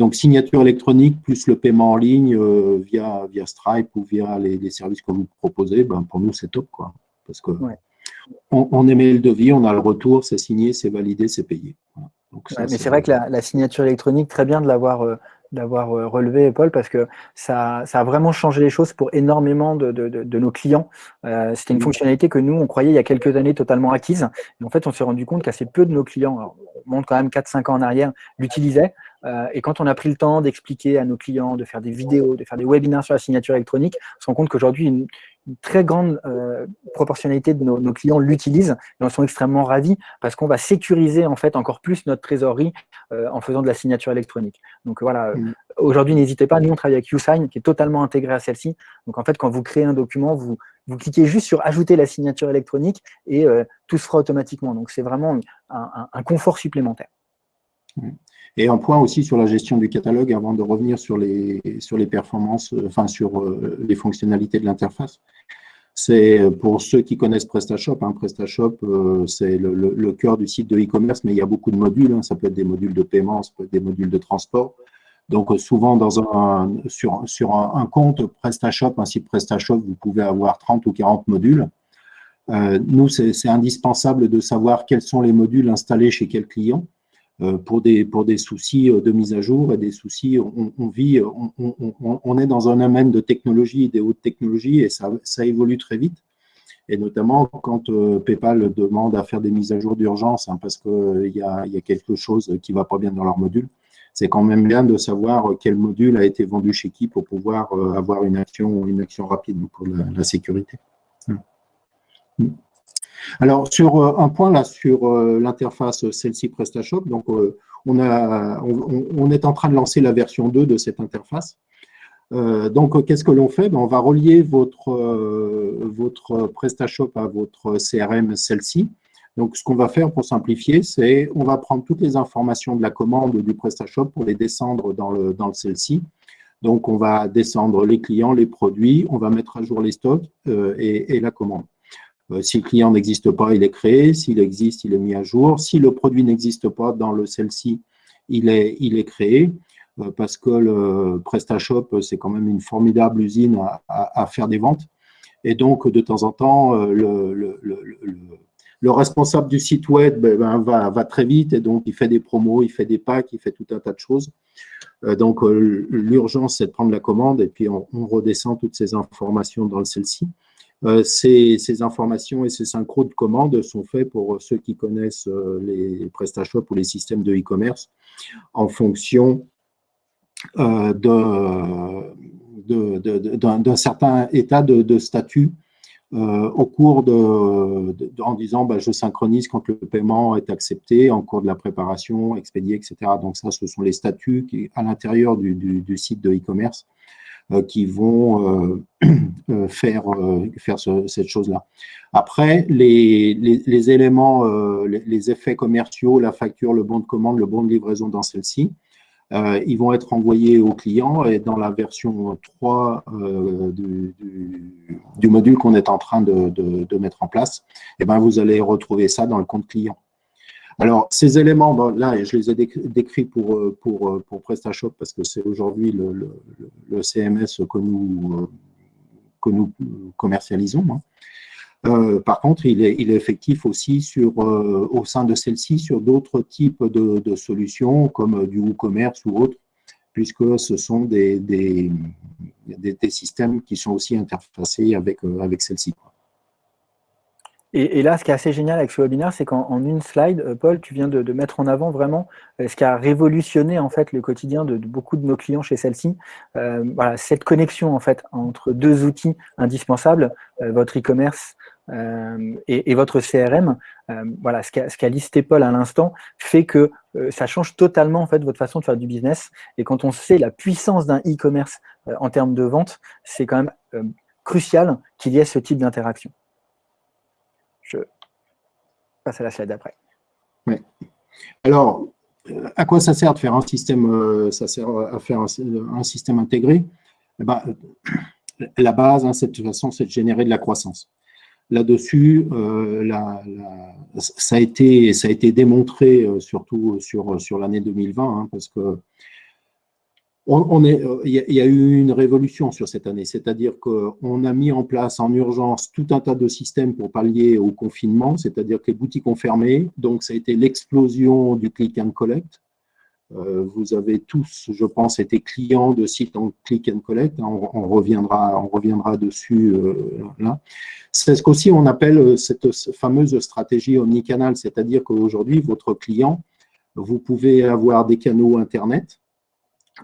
Donc, signature électronique plus le paiement en ligne euh, via, via Stripe ou via les, services que vous proposez, ben, pour nous, c'est top. Quoi, parce que on, émet le devis, on a le retour, c'est signé, c'est validé, c'est payé. mais c'est vrai que la, signature électronique, très bien de l'avoir euh, d'avoir euh, relevé, Paul, parce que ça, ça, a vraiment changé les choses pour énormément de, de, de, nos clients. Euh, C'était une fonctionnalité que nous, on croyait il y a quelques années totalement acquise. Et en fait, on s'est rendu compte qu'assez peu de nos clients, alors, on monte quand même 4-5 ans en arrière, l'utilisaient. Euh, et quand on a pris le temps d'expliquer à nos clients, de faire des vidéos, de faire des webinaires sur la signature électronique, on se rend compte qu'aujourd'hui, une, une, très grande euh, proportionnalité de nos, nos clients l'utilisent et en sont extrêmement ravis parce qu'on va sécuriser en fait encore plus notre trésorerie euh, en faisant de la signature électronique. Donc voilà, mm. aujourd'hui, n'hésitez pas, nous on travaille avec YouSign qui est totalement intégré à celle-ci. Donc en fait, quand vous créez un document, vous, vous cliquez juste sur ajouter la signature électronique et tout se fera automatiquement. Donc c'est vraiment un, un, un confort supplémentaire. Et un point aussi sur la gestion du catalogue avant de revenir sur les, sur les performances, euh, enfin sur euh, les fonctionnalités de l'interface. C'est euh, pour ceux qui connaissent PrestaShop, hein, PrestaShop, c'est le, cœur du site de e-commerce, mais il y a beaucoup de modules. Hein. ça peut être des modules de paiement, ça peut être des modules de transport. Donc, souvent, dans un, sur, sur un, compte PrestaShop, un site PrestaShop, vous pouvez avoir 30 ou 40 modules. nous, c'est indispensable de savoir quels sont les modules installés chez quel client. Euh, pour, des, pour des soucis euh, de mise à jour et des soucis, on, vit, on, est dans un domaine de technologie, des hautes technologies et ça, ça évolue très vite. Et notamment quand euh, PayPal demande à faire des mises à jour d'urgence hein, parce qu'il y, a, y a quelque chose qui ne va pas bien dans leur module, c'est quand même bien de savoir quel module a été vendu chez qui pour pouvoir avoir une action, une action rapide pour la, sécurité. Hmm. Alors, sur un point là, sur l'interface celle-ci PrestaShop, donc on, a, on, est en train de lancer la version 2 de cette interface. Euh, donc, qu'est-ce que l'on fait? Ben, On va relier votre, euh, PrestaShop à votre CRM, celle-ci. Donc, ce qu'on va faire pour simplifier, c'est on va prendre toutes les informations de la commande du PrestaShop pour les descendre dans le, dans le celle-ci. Donc, on va descendre les clients, les produits, on va mettre à jour les stocks euh, et, la commande. Si le client n'existe pas, il est créé. S'il existe, il est mis à jour. Si le produit n'existe pas dans le celle-ci, il est, créé. Euh, parce que le PrestaShop, c'est quand même une formidable usine à, faire des ventes. Et donc, de temps en temps, euh, le, responsable du site web ben, ben, va, très vite et donc il fait des promos, il fait des packs, il fait tout un tas de choses. Euh, donc, l'urgence, c'est de prendre la commande et puis on, redescend toutes ces informations dans celle-ci. Ces, ces, informations et ces synchros de commandes sont faits pour ceux qui connaissent les PrestaShop ou les systèmes de e-commerce en fonction euh, d'un certain état de, statut euh, au cours de, en disant bah, je synchronise quand le paiement est accepté, en cours de la préparation, expédié, etc. Donc ça, ce sont les statuts à l'intérieur du, site de e-commerce euh, qui vont faire, faire cette chose-là. Après, les, éléments, les, effets commerciaux, la facture, le bon de commande, le bon de livraison dans celle-ci, euh, ils vont être envoyés au client et dans la version 3 euh, du, module qu'on est en train de, mettre en place, et eh ben, vous allez retrouver ça dans le compte client. Alors, ces éléments, là, je les ai décrits pour, pour, pour PrestaShop parce que c'est aujourd'hui le, CMS que nous, que nous commercialisons. Hein. Euh, par contre, il est, effectif aussi sur, euh, au sein de celle-ci sur d'autres types de, solutions comme du WooCommerce ou autres, puisque ce sont des, des, systèmes qui sont aussi interfacés avec, euh, avec celle-ci. Et, là, ce qui est assez génial avec ce webinaire, c'est qu'en une slide, Paul, tu viens de, mettre en avant vraiment ce qui a révolutionné en fait le quotidien de, beaucoup de nos clients chez celle-ci. voilà, cette connexion en fait entre deux outils indispensables, votre e-commerce euh, et, votre CRM, euh, voilà, ce qu'a listé Paul à l'instant, fait que euh, ça change totalement en fait votre façon de faire du business. Et quand on sait la puissance d'un e-commerce en termes de vente, c'est quand même crucial qu'il y ait ce type d'interaction. À la slide d'après. Alors, à quoi ça sert de faire un système système intégré? Eh ben, la base, hein, de toute façon, c'est de générer de la croissance là-dessus, euh, ça, a été, démontré euh, surtout sur, sur l'année 2020, hein, parce que on, euh, il y, a eu une révolution sur cette année, c'est-à-dire qu'on a mis en place en urgence tout un tas de systèmes pour pallier au confinement, c'est-à-dire que les boutiques ont fermé, donc ça a été l'explosion du click and collect, euh, vous avez tous, je pense, été clients de sites en click and collect. On, reviendra, on reviendra dessus euh, là. C'est ce qu'aussi on appelle cette fameuse stratégie omnicanal, c'est-à-dire qu'aujourd'hui, votre client, vous pouvez avoir des canaux Internet.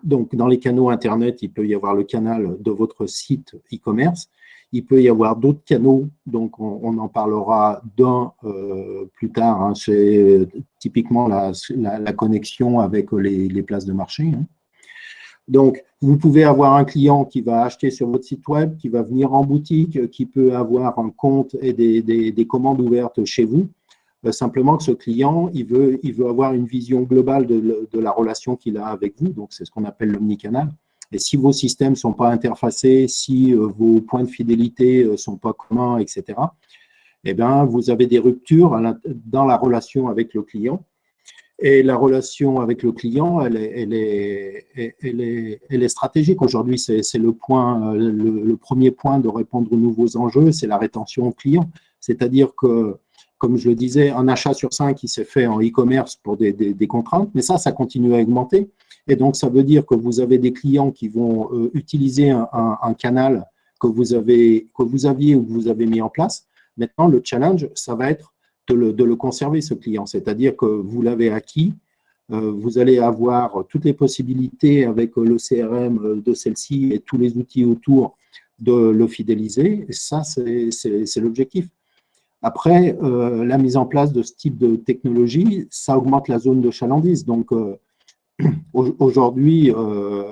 Donc, dans les canaux Internet, il peut y avoir le canal de votre site e-commerce. Il peut y avoir d'autres canaux, donc on, en parlera d'un euh, plus tard. Hein. C'est typiquement la, connexion avec les, places de marché. Hein. Donc, vous pouvez avoir un client qui va acheter sur votre site web, qui va venir en boutique, qui peut avoir un compte et des, commandes ouvertes chez vous. Euh, simplement que ce client, il veut, il veut avoir une vision globale de, de la relation qu'il a avec vous. Donc, c'est ce qu'on appelle l'omnicanal. Et si vos systèmes ne sont pas interfacés, si euh, vos points de fidélité ne euh, sont pas communs, etc., eh bien, vous avez des ruptures dans la relation avec le client. Et la relation avec le client, elle est, elle est, elle est, elle est stratégique. Aujourd'hui, c'est le, point, le, premier point de répondre aux nouveaux enjeux, c'est la rétention client. C'est-à-dire que, comme je le disais, un achat sur cinq qui s'est fait en e-commerce pour des, contraintes, mais ça, ça continue à augmenter. Et donc, ça veut dire que vous avez des clients qui vont euh, utiliser un, canal que vous, avez, que vous aviez ou que vous avez mis en place. Maintenant, le challenge, ça va être de le, conserver, ce client. C'est-à-dire que vous l'avez acquis, vous allez avoir toutes les possibilités avec le CRM de celle-ci et tous les outils autour de le fidéliser. Et ça, c'est l'objectif. Après, euh, la mise en place de ce type de technologie, ça augmente la zone de chalandise. Donc, euh, aujourd'hui, euh,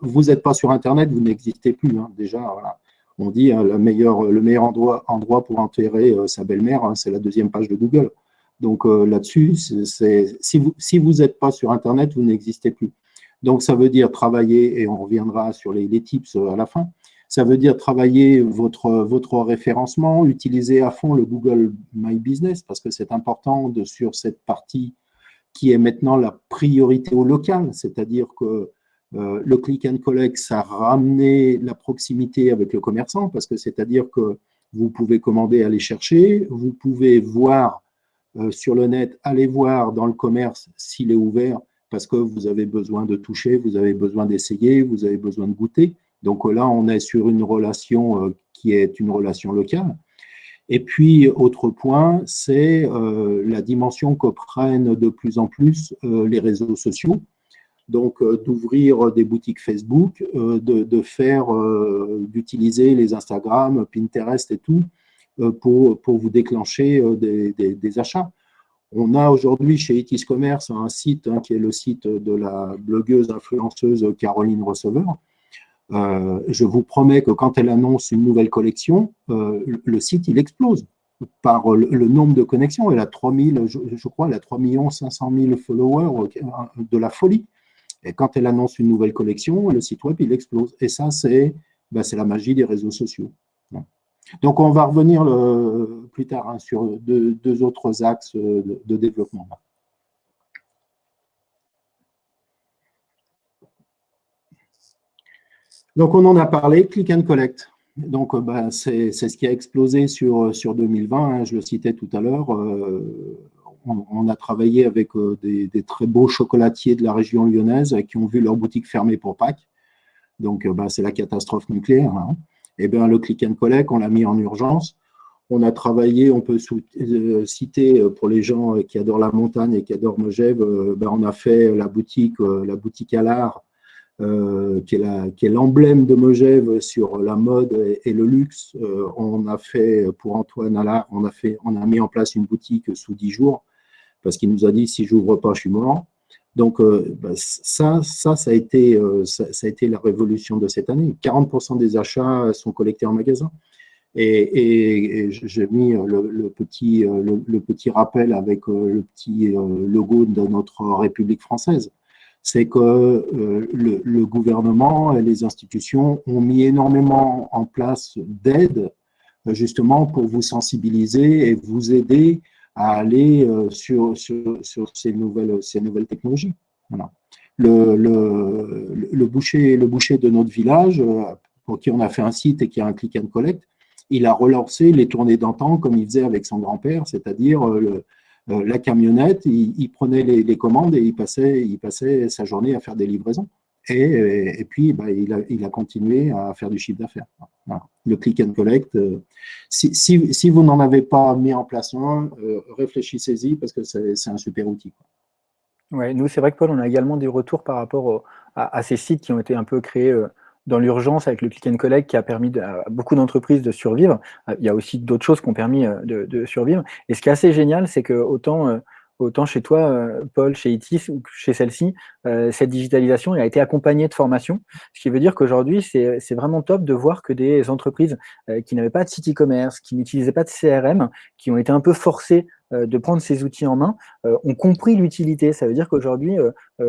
vous n'êtes pas sur Internet, vous n'existez plus. Hein. Déjà, on dit hein, le, meilleur, le meilleur endroit, endroit pour enterrer sa belle-mère, hein, c'est la deuxième page de Google. Donc là-dessus, si vous n'êtes pas sur Internet, vous n'existez plus. Donc, ça veut dire travailler, et on reviendra sur les, tips à la fin, ça veut dire travailler votre, référencement, utiliser à fond le Google My Business, parce que c'est important de, sur cette partie qui est maintenant la priorité au local, c'est-à-dire que euh, le click and collect, ça a ramené la proximité avec le commerçant, parce que c'est-à-dire que vous pouvez commander, aller chercher, vous pouvez voir euh, sur le net, aller voir dans le commerce s'il est ouvert, parce que vous avez besoin de toucher, vous avez besoin d'essayer, vous avez besoin de goûter. Donc là, on est sur une relation euh, qui est une relation locale. Et puis, autre point, c'est euh, la dimension que prennent de plus en plus euh, les réseaux sociaux. Donc, d'ouvrir des boutiques Facebook, de, faire, d'utiliser les Instagram, Pinterest et tout, pour, vous déclencher des achats. On a aujourd'hui chez Etis Commerce un site hein, qui est le site de la blogueuse influenceuse Caroline Receveur. Euh, je vous promets que quand elle annonce une nouvelle collection, euh, le site il explose par le, nombre de connexions. Elle a 3000, je, je crois, elle a 3 500 000 followers, euh, de la folie. Et quand elle annonce une nouvelle collection, le site web il explose. Et ça, c'est ben, la magie des réseaux sociaux. Donc, on va revenir plus tard hein, sur deux, autres axes de, développement. Donc, on en a parlé, click and collect. Donc, bah, c'est ce qui a explosé sur, sur 2020, hein, je le citais tout à l'heure. Euh, on, a travaillé avec euh, des, très beaux chocolatiers de la région lyonnaise qui ont vu leur boutique fermée pour Pâques. Donc, bah, c'est la catastrophe nucléaire. Hein. Eh bien, le click and collect, on l'a mis en urgence. On a travaillé, on peut euh, citer euh, pour les gens euh, qui adorent la montagne et qui adorent Megève, ben, on a fait la boutique, la boutique à l'art, qui est l'emblème de Megève sur la mode et, le luxe. on a fait, pour Antoine Allard, on a, fait, on a mis en place une boutique sous 10 jours, parce qu'il nous a dit, si j'ouvre pas, je suis mort. Donc, euh, bah, ça, ça, a, été, euh, ça, a été la révolution de cette année. 40% des achats sont collectés en magasin. Et, j'ai mis le, petit, le, petit rappel avec euh, le petit logo de notre République française. C'est que le, gouvernement et les institutions ont mis énormément en place d'aides justement pour vous sensibiliser et vous aider à aller euh, sur, sur, sur, ces, nouvelles, ces nouvelles technologies. Voilà. Le, le, le, boucher, le boucher de notre village, euh, pour qui on a fait un site et qui a un click and collect, il a relancé les tournées d'antan comme il faisait avec son grand-père, c'est-à-dire euh, la camionnette, il, prenait les, commandes et il passait, il passait sa journée à faire des livraisons. Et, et, puis, bah, il, a, il, a, continué à faire du chiffre d'affaires. Le click and collect, euh, si, si, si, vous n'en avez pas mis en place un, euh, réfléchissez-y parce que c'est un super outil. Ouais, nous, c'est vrai que Paul, on a également des retours par rapport à, ces sites qui ont été un peu créés euh, dans l'urgence avec le click and collect qui a permis à beaucoup d'entreprises de survivre. Il y a aussi d'autres choses qui ont permis de, de, survivre. Et ce qui est assez génial, c'est que autant autant chez toi, euh, Paul, chez ITIS ou chez celle-ci, euh, cette digitalisation a été accompagnée de formation, ce qui veut dire qu'aujourd'hui, c'est vraiment top de voir que des entreprises euh, qui n'avaient pas de site e-commerce, qui n'utilisaient pas de CRM, qui ont été un peu forcées de prendre ces outils en main, ont compris l'utilité. Ça veut dire qu'aujourd'hui,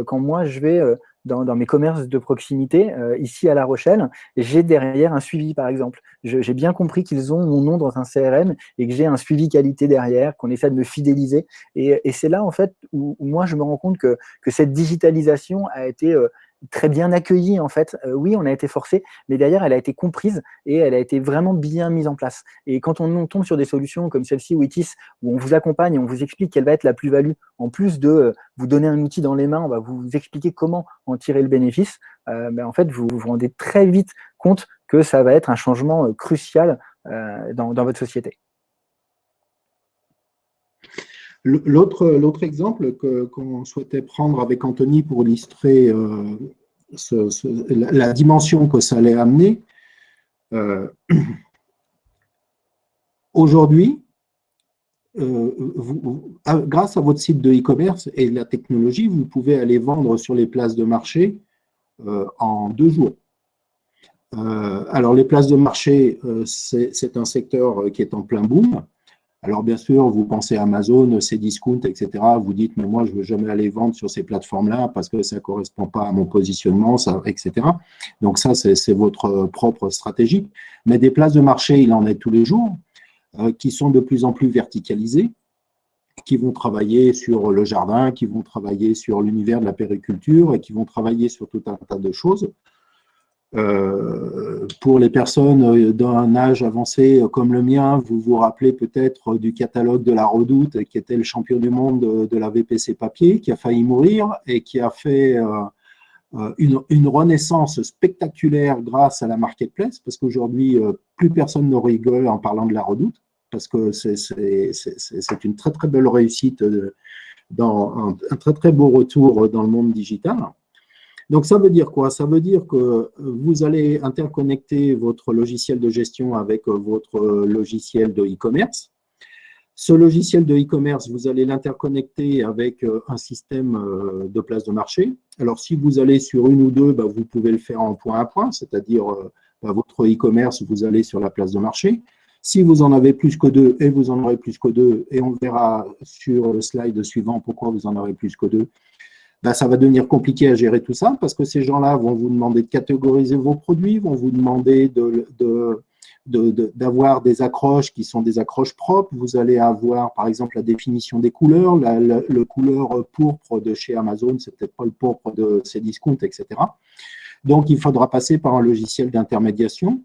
quand moi, je vais dans, mes commerces de proximité, euh, ici à La Rochelle, j'ai derrière un suivi, par exemple. J'ai bien compris qu'ils ont mon nom dans un CRM et que j'ai un suivi qualité derrière, qu'on essaie de me fidéliser. Et, c'est là, en fait, où, moi, je me rends compte que, que cette digitalisation a été euh, très bien accueillie en fait. Euh, oui, on a été forcé, mais derrière, elle a été comprise et elle a été vraiment bien mise en place. Et quand on, tombe sur des solutions comme celle-ci, Witis, où on vous accompagne, on vous explique quelle va être la plus-value, en plus de euh, vous donner un outil dans les mains, on va vous expliquer comment en tirer le bénéfice, euh, ben, en fait, vous vous rendez très vite compte que ça va être un changement crucial dans, dans votre société. L'autre exemple qu'on souhaitait prendre avec Anthony pour illustrer la, dimension que ça allait amener, aujourd'hui, grâce à votre site de e-commerce et la technologie, vous pouvez aller vendre sur les places de marché en deux jours. Euh, alors, les places de marché, euh, c'est un secteur euh, qui est en plein boom. Alors, bien sûr, vous pensez à Amazon, Cdiscount, etc. Vous dites, mais moi, je ne veux jamais aller vendre sur ces plateformes-là parce que ça ne correspond pas à mon positionnement, etc. Donc, ça, c'est votre propre stratégie. Mais des places de marché, il en est tous les jours, qui sont de plus en plus verticalisées, qui vont travailler sur le jardin, qui vont travailler sur l'univers de la périculture et qui vont travailler sur tout un tas de choses. Euh, pour les personnes d'un âge avancé comme le mien, vous vous rappelez peut-être du catalogue de la Redoute, qui était le champion du monde de, la VPC papier, qui a failli mourir et qui a fait euh, euh, une, renaissance spectaculaire grâce à la marketplace, parce qu'aujourd'hui, plus personne ne rigole en parlant de la Redoute, parce que c'est une très très belle réussite, dans un très très beau retour dans le monde digital. Donc, ça veut dire quoi? Ça veut dire que vous allez interconnecter votre logiciel de gestion avec votre logiciel de e-commerce. Ce logiciel de e-commerce, vous allez l'interconnecter avec un système de place de marché. Alors, si vous allez sur une ou deux, bah, vous pouvez le faire en point à point, c'est-à-dire bah, votre e-commerce, vous allez sur la place de marché. Si vous en avez plus que deux, et vous en aurez plus que deux, et on verra sur le slide suivant pourquoi vous en aurez plus que deux, ben, ça va devenir compliqué à gérer tout ça parce que ces gens-là vont vous demander de catégoriser vos produits, vont vous demander d'avoir des accroches qui sont des accroches propres. Vous allez avoir, par exemple, la définition des couleurs. le couleur pourpre de chez Amazon, c'est peut-être pas le pourpre de Cdiscount, etc. Donc, il faudra passer par un logiciel d'intermédiation.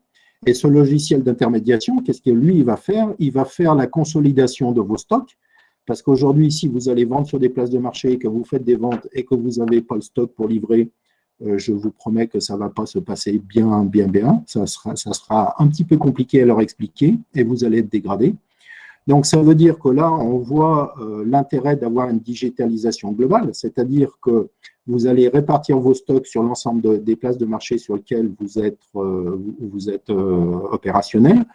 Et ce logiciel d'intermédiation, qu'est-ce que lui, va faire? Il va faire la consolidation de vos stocks parce qu'aujourd'hui, si vous allez vendre sur des places de marché, que vous faites des ventes et que vous n'avez pas le stock pour livrer, euh, je vous promets que ça ne va pas se passer bien, bien, bien. Ça sera, ça sera un petit peu compliqué à leur expliquer et vous allez être dégradé. Donc, ça veut dire que là, on voit euh, l'intérêt d'avoir une digitalisation globale, c'est-à-dire que vous allez répartir vos stocks sur l'ensemble des places de marché sur lesquelles vous êtes, euh, vous êtes opérationnel.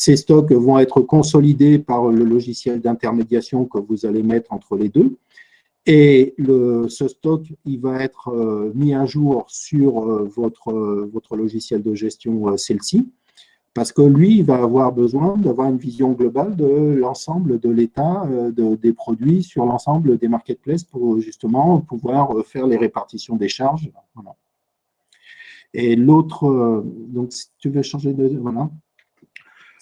Ces stocks vont être consolidés par le logiciel d'intermédiation que vous allez mettre entre les deux. Et ce stock, il va être euh, mis à jour sur euh, votre, votre logiciel de gestion euh, celle-ci, parce que lui, il va avoir besoin d'avoir une vision globale de l'ensemble de l'état des produits sur l'ensemble des marketplaces pour justement pouvoir faire les répartitions des charges. Et l'autre, donc si tu veux changer de... Voilà.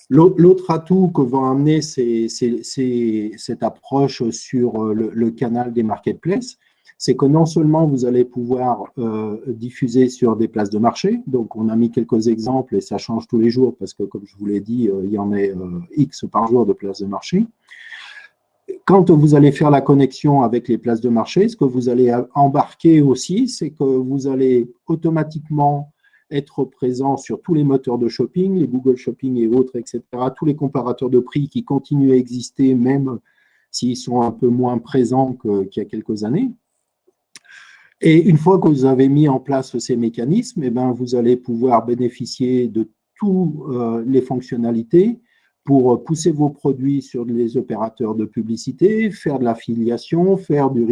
L'autre atout que va amener cette approche sur euh, le, canal des marketplaces, c'est que non seulement vous allez pouvoir euh, diffuser sur des places de marché, donc on a mis quelques exemples et ça change tous les jours parce que comme je vous l'ai dit, euh, il y en a X par jour de places de marché. Quand vous allez faire la connexion avec les places de marché, ce que vous allez embarquer aussi, c'est que vous allez automatiquement être présent sur tous les moteurs de shopping, les Google Shopping et autres, etc., tous les comparateurs de prix qui continuent à exister, même s'ils sont un peu moins présents qu'il y a quelques années. Et une fois que vous avez mis en place ces mécanismes, eh ben, vous allez pouvoir bénéficier de toutes euh, les fonctionnalités pour pousser vos produits sur les opérateurs de publicité, faire de l'affiliation, faire du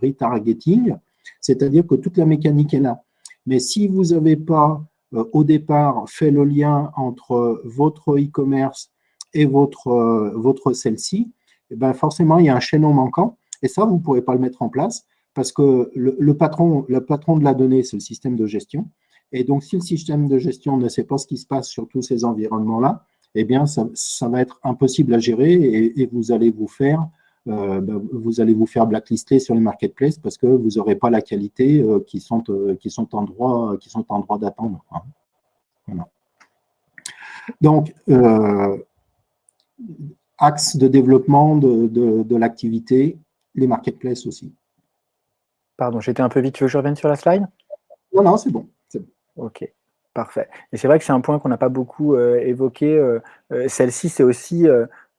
retargeting, c'est-à-dire que toute la mécanique est là. Mais si vous n'avez pas euh, au départ fait le lien entre votre e-commerce et votre, euh, votre celle-ci, eh ben forcément, il y a un chaînon manquant. Et ça, vous ne pourrez pas le mettre en place parce que le, patron, le patron de la donnée, c'est le système de gestion. Et donc, si le système de gestion ne sait pas ce qui se passe sur tous ces environnements-là, eh bien, ça, va être impossible à gérer et vous allez vous faire euh, ben, vous allez vous faire blacklister sur les marketplaces parce que vous n'aurez pas la qualité euh, qui, sont, euh, qui sont en droit, qui sont en droit d'attendre. Hein. Donc, axe de développement de, de, l'activité, les marketplaces aussi. Pardon, j'étais un peu vite. Tu veux que je revienne sur la slide? Non, non, c'est bon, bon. Ok, parfait. Et c'est vrai que c'est un point qu'on n'a pas beaucoup évoqué. Celle-ci, c'est aussi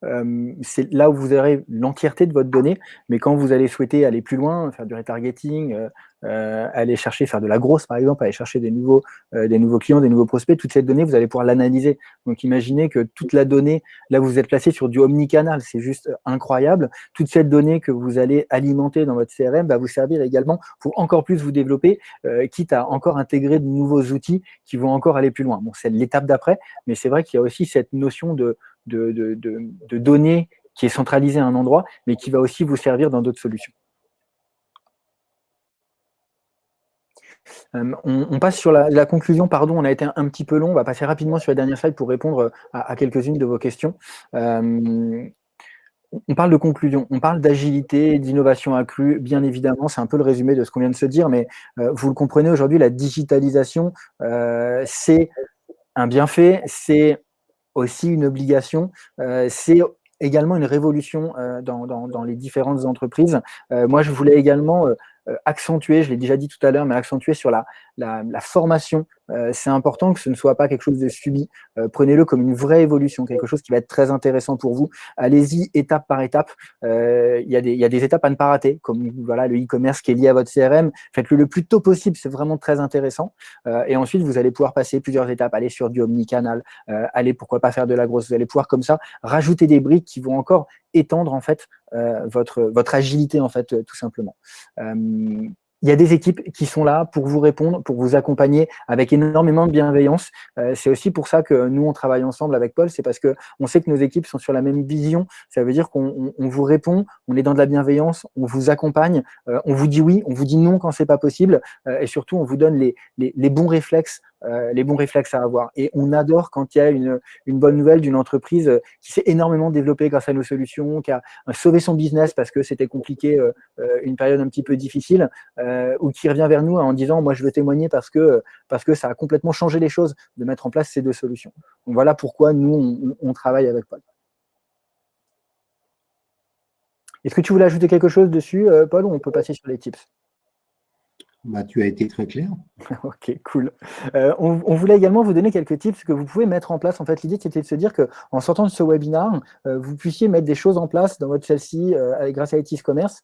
euh, c'est là où vous aurez l'entièreté de votre donnée, mais quand vous allez souhaiter aller plus loin, faire du retargeting, euh, euh, aller chercher, faire de la grosse par exemple, aller chercher des nouveaux, des nouveaux clients, des nouveaux prospects, toute cette donnée, vous allez pouvoir l'analyser. Donc imaginez que toute la donnée, là vous êtes placé sur du omnicanal, c'est juste incroyable. Toute cette donnée que vous allez alimenter dans votre CRM va vous servir également pour encore plus vous développer, quitte à encore intégrer de nouveaux outils qui vont encore aller plus loin. Bon, c'est l'étape d'après, mais c'est vrai qu'il y a aussi cette notion de, de, données qui est centralisée à un endroit, mais qui va aussi vous servir dans d'autres solutions. Euh, on, passe sur la, conclusion, pardon, on a été un, petit peu long, on va passer rapidement sur la dernière slide pour répondre à, quelques-unes de vos questions. Euh, on parle de conclusion, on parle d'agilité, d'innovation accrue, bien évidemment, c'est un peu le résumé de ce qu'on vient de se dire, mais euh, vous le comprenez aujourd'hui, la digitalisation, c'est un bienfait, c'est aussi une obligation. Euh, c'est également une révolution euh, dans, les différentes entreprises. Euh, moi, je voulais également accentuer, je l'ai déjà dit tout à l'heure, mais accentuer sur la, la, formation. Euh, c'est important que ce ne soit pas quelque chose de subi. Euh, prenez-le comme une vraie évolution, quelque chose qui va être très intéressant pour vous. Allez-y étape par étape. Euh, il y, y, a des étapes à ne pas rater, comme voilà, le e-commerce qui est lié à votre CRM. Faites-le le plus tôt possible, c'est vraiment très intéressant. et ensuite, vous allez pouvoir passer plusieurs étapes, aller sur du omnicanal, aller pourquoi pas faire de la grosse. Vous allez pouvoir comme ça rajouter des briques qui vont encore étendre en fait votre, votre agilité en fait tout simplement il y a des équipes qui sont là pour vous répondre, pour vous accompagner avec énormément de bienveillance. Euh, c'est aussi pour ça que nous, on travaille ensemble avec Paul, c'est parce que on sait que nos équipes sont sur la même vision. Ça veut dire qu'on vous répond, on est dans de la bienveillance, on vous accompagne, euh, on vous dit oui, on vous dit non quand c'est pas possible, euh, et surtout, on vous donne les, les bons réflexes euh, les bons réflexes à avoir. Et on adore quand il y a une, bonne nouvelle d'une entreprise euh, qui s'est énormément développée grâce à nos solutions, qui a sauvé son business parce que c'était compliqué, euh, une période un petit peu difficile, ou qui revient vers nous en disant « moi je veux témoigner parce que, ça a complètement changé les choses de mettre en place ces deux solutions ». Voilà pourquoi nous, on, travaille avec Paul. Est-ce que tu voulais ajouter quelque chose dessus, Paul, ou on peut passer sur les tips? Bah, tu as été très clair. ok, cool. Euh, on, voulait également vous donner quelques tips que vous pouvez mettre en place. En fait, l'idée, c'était de se dire qu'en sortant de ce webinaire, euh, vous puissiez mettre des choses en place dans votre celle-ci euh, grâce à ITIS Commerce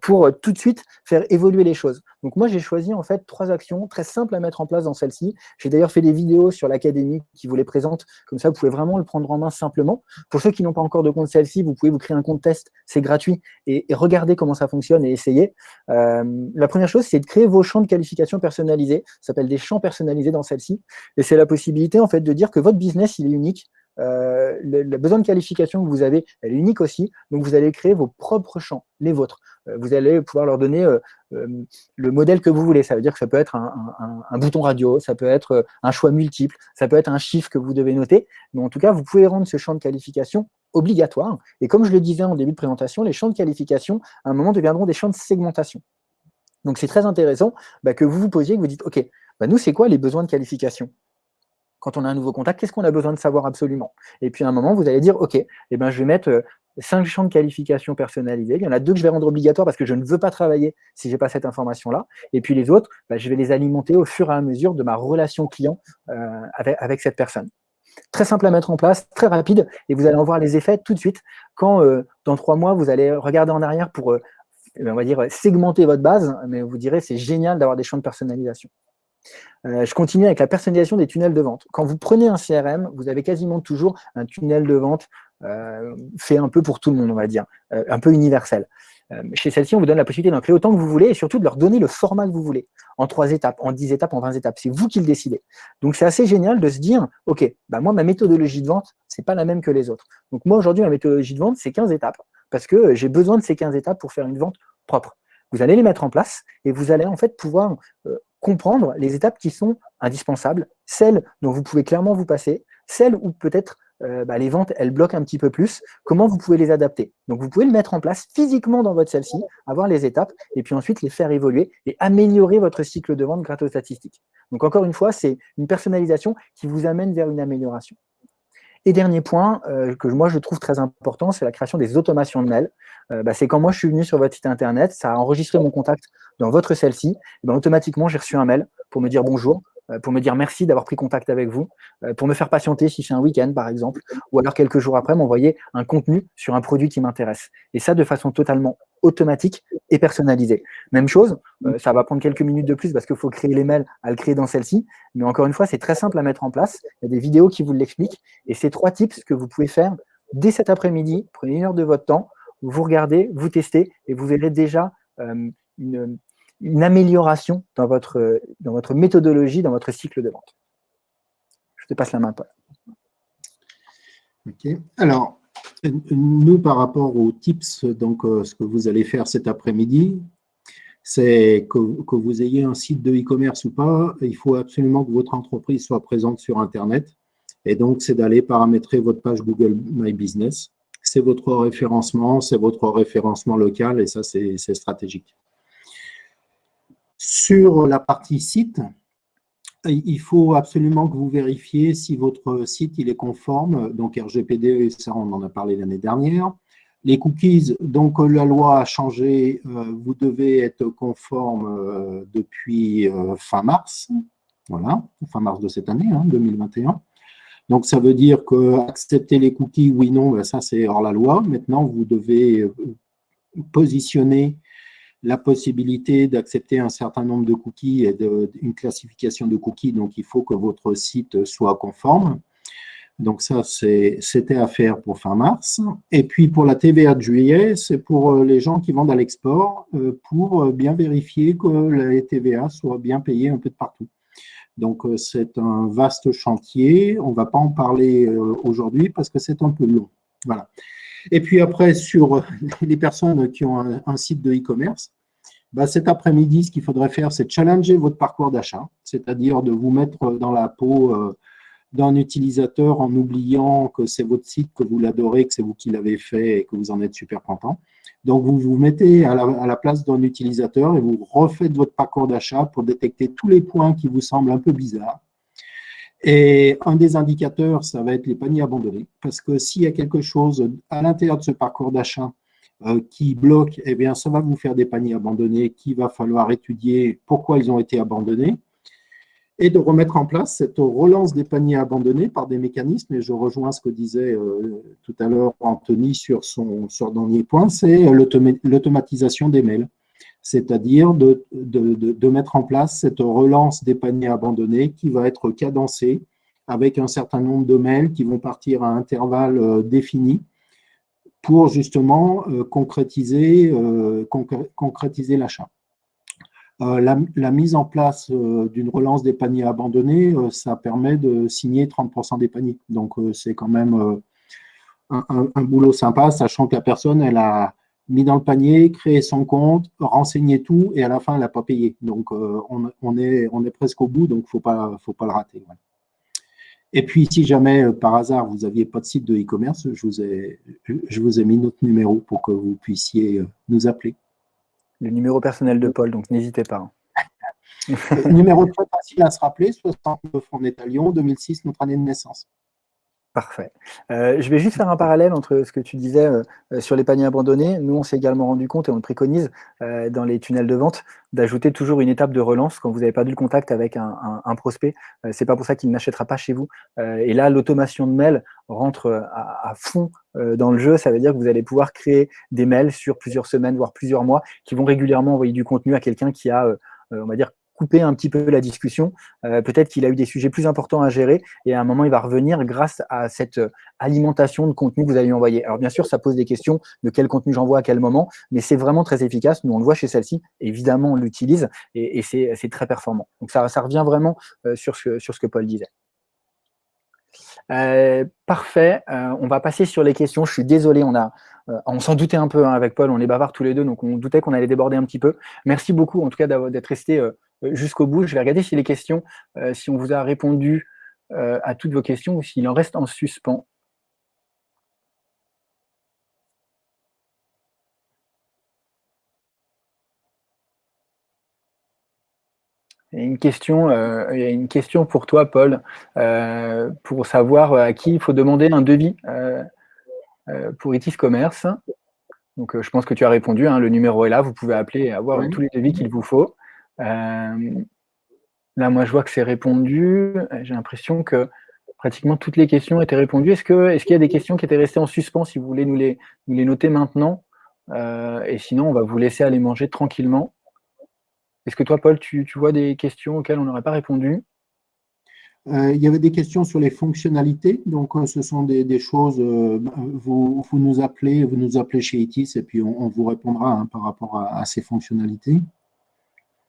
pour tout de suite faire évoluer les choses. Donc moi, j'ai choisi en fait trois actions très simples à mettre en place dans celle-ci. J'ai d'ailleurs fait des vidéos sur l'académie qui vous les présente. Comme ça, vous pouvez vraiment le prendre en main simplement. Pour ceux qui n'ont pas encore de compte celle-ci, vous pouvez vous créer un compte test. C'est gratuit et, et regarder comment ça fonctionne et essayer. la première chose, c'est de créer vos champs de qualification personnalisés. Ça s'appelle des champs personnalisés dans celle-ci. Et c'est la possibilité en fait de dire que votre business, il est unique. Euh, le, besoin de qualification que vous avez, elle est unique aussi. Donc, vous allez créer vos propres champs, les vôtres. Euh, vous allez pouvoir leur donner euh, le modèle que vous voulez. Ça veut dire que ça peut être un, bouton radio, ça peut être un choix multiple, ça peut être un chiffre que vous devez noter. Mais en tout cas, vous pouvez rendre ce champ de qualification obligatoire. Et comme je le disais en début de présentation, les champs de qualification, à un moment, deviendront des champs de segmentation. Donc, c'est très intéressant bah, que vous vous posiez, que vous dites, OK, bah, nous, c'est quoi les besoins de qualification? Quand on a un nouveau contact, qu'est-ce qu'on a besoin de savoir absolument? Et puis, à un moment, vous allez dire, OK, eh ben, je vais mettre euh, cinq champs de qualification personnalisés. Il y en a deux que je vais rendre obligatoires parce que je ne veux pas travailler si je n'ai pas cette information-là. Et puis, les autres, bah, je vais les alimenter au fur et à mesure de ma relation client euh, avec, cette personne. Très simple à mettre en place, très rapide, et vous allez en voir les effets tout de suite quand, euh, dans trois mois, vous allez regarder en arrière pour on va dire, segmenter votre base, mais vous direz c'est génial d'avoir des champs de personnalisation. Euh, je continue avec la personnalisation des tunnels de vente. Quand vous prenez un CRM, vous avez quasiment toujours un tunnel de vente euh, fait un peu pour tout le monde, on va dire, euh, un peu universel. chez celle-ci, on vous donne la possibilité d'en créer autant que vous voulez et surtout de leur donner le format que vous voulez, en trois étapes, en dix étapes, en vingt étapes. C'est vous qui le décidez. Donc, c'est assez génial de se dire, OK, bah moi, ma méthodologie de vente, c'est pas la même que les autres. Donc, moi, aujourd'hui, ma méthodologie de vente, c'est 15 étapes parce que j'ai besoin de ces 15 étapes pour faire une vente propre. Vous allez les mettre en place et vous allez en fait pouvoir comprendre les étapes qui sont indispensables, celles dont vous pouvez clairement vous passer, celles où peut-être euh, bah, les ventes, elles bloquent un petit peu plus, comment vous pouvez les adapter. Donc, vous pouvez le mettre en place physiquement dans votre celle-ci, avoir les étapes, et puis ensuite les faire évoluer et améliorer votre cycle de vente grâce aux statistiques. Donc, encore une fois, c'est une personnalisation qui vous amène vers une amélioration. Et dernier point euh, que moi je trouve très important, c'est la création des automations de mails. Euh, bah, c'est quand moi je suis venu sur votre site internet, ça a enregistré mon contact dans votre celle-ci, ben, automatiquement j'ai reçu un mail pour me dire bonjour, pour me dire merci d'avoir pris contact avec vous, pour me faire patienter si c'est un week-end par exemple, ou alors quelques jours après m'envoyer un contenu sur un produit qui m'intéresse. Et ça de façon totalement automatique et personnalisée. Même chose, ça va prendre quelques minutes de plus parce qu'il faut créer les mails à le créer dans celle-ci, mais encore une fois, c'est très simple à mettre en place. Il y a des vidéos qui vous l'expliquent et c'est trois tips que vous pouvez faire dès cet après-midi. Prenez une heure de votre temps, vous regardez, vous testez et vous verrez déjà une, une amélioration dans votre, dans votre méthodologie, dans votre cycle de vente. Je te passe la main, Paul. Ok. Alors, nous, par rapport aux tips, donc euh, ce que vous allez faire cet après-midi, c'est que, que, vous ayez un site de e-commerce ou pas, il faut absolument que votre entreprise soit présente sur Internet. Et donc, c'est d'aller paramétrer votre page Google My Business. C'est votre référencement, c'est votre référencement local et ça, c'est stratégique. Sur la partie site, il faut absolument que vous vérifiez si votre site il est conforme. Donc RGPD, ça on en a parlé l'année dernière. Les cookies, donc la loi a changé, euh, vous devez être conforme euh, depuis euh, fin mars, voilà, fin mars de cette année, 2021. Hein, donc ça veut dire que accepter les cookies, oui, non, ben, ça c'est hors la loi. Maintenant, vous devez positionner la possibilité d'accepter un certain nombre de cookies et une classification de cookies. Donc, il faut que votre site soit conforme. Donc, ça, c'était à faire pour fin mars. Et puis, pour la TVA de juillet, c'est pour euh, les gens qui vendent à l'export, euh, pour euh, bien vérifier que les TVA soient bien payées un peu de partout. Donc, c'est un vaste chantier. On ne va pas en parler aujourd'hui parce que c'est un peu long. Voilà. Et puis après, sur les personnes qui ont un, site de e-commerce, bah, cet après-midi, ce qu'il faudrait faire, c'est challenger votre parcours d'achat, c'est-à-dire de vous mettre dans la peau euh, d'un utilisateur en oubliant que c'est votre site, que vous l'adorez, que c'est vous qui l'avez fait et que vous en êtes super content. Donc, vous vous mettez à la, à la place d'un utilisateur et vous refaites votre parcours d'achat pour détecter tous les points qui vous semblent un peu bizarres et un des indicateurs, ça va être les paniers abandonnés, parce que s'il y a quelque chose à l'intérieur de ce parcours d'achat euh, qui bloque, eh bien, ça va vous faire des paniers abandonnés qu'il va falloir étudier pourquoi ils ont été abandonnés et de remettre en place cette relance des paniers abandonnés par des mécanismes, et je rejoins ce que disait euh, tout à l'heure Anthony sur son, dernier point, c'est l'automatisation des mails c'est-à-dire de, mettre en place cette relance des paniers abandonnés qui va être cadencée avec un certain nombre de mails qui vont partir à intervalles euh, définis pour justement euh, concrétiser, euh, concrétiser l'achat. La, mise en place d'une relance des paniers abandonnés, ça permet de signer 30% des paniers. Donc, c'est quand même un, un, boulot sympa, sachant que la personne, elle a, mis dans le panier, créer son compte, renseigner tout, et à la fin, elle n'a pas payé. Donc, euh, on, est, on est presque au bout, donc il ne faut pas, faut pas le rater. Et puis, si jamais, euh, par hasard, vous n'aviez pas de site de e-commerce, je, vous ai, je vous ai mis notre numéro pour que vous puissiez euh, nous appeler. Le numéro personnel de Paul, donc n'hésitez pas. numéro très facile à se rappeler, 69, on est à Lyon, 2006, notre année de naissance. Parfait. Euh, je vais juste faire un parallèle entre ce que tu disais euh, euh, sur les paniers abandonnés. Nous, on s'est également rendu compte et on le préconise dans les tunnels de vente d'ajouter toujours une étape de relance quand vous n'avez pas eu le contact avec un, prospect. c'est pas pour ça qu'il n'achètera pas chez vous. et là, l'automation de mail rentre à, fond dans le jeu. Ça veut dire que vous allez pouvoir créer des mails sur plusieurs semaines, voire plusieurs mois, qui vont régulièrement envoyer du contenu à quelqu'un qui a, on va dire, couper un petit peu la discussion. Euh, peut-être qu'il a eu des sujets plus importants à gérer et à un moment, il va revenir grâce à cette euh, alimentation de contenu que vous allez lui envoyer. Alors bien sûr, ça pose des questions de quel contenu j'envoie à quel moment, mais c'est vraiment très efficace. Nous, on le voit chez celle-ci, évidemment, on l'utilise et, c'est très performant. Donc ça, revient vraiment euh, sur, ce, que Paul disait. parfait, on va passer sur les questions. Je suis désolé, on on s'en doutait un peu hein, avec Paul, on est bavard tous les deux, donc on doutait qu'on allait déborder un petit peu. Merci beaucoup en tout cas d'être resté jusqu'au bout. Je vais regarder si les questions, euh, si on vous a répondu euh, à toutes vos questions ou s'il en reste en suspens. Il y a une question, il y a une question pour toi, Paul, pour savoir à qui il faut demander un devis pour Itis Commerce. Donc, je pense que tu as répondu. Hein, le numéro est là. Vous pouvez appeler et avoir tous les devis qu'il vous faut. Euh, Là, moi, je vois que c'est répondu. J'ai l'impression que pratiquement toutes les questions étaient répondues. Est-ce qu'il est y a des questions qui étaient restées en suspens, si vous voulez nous les, nous les noter maintenant? Euh, Et sinon, on va vous laisser aller manger tranquillement. Est-ce que toi, Paul, tu, tu, vois des questions auxquelles on n'aurait pas répondu? Euh, il y avait des questions sur les fonctionnalités, donc euh, ce sont des, des choses, euh, vous, vous, nous appelez, vous nous appelez chez ITIS et puis on, vous répondra hein, par rapport à, ces fonctionnalités.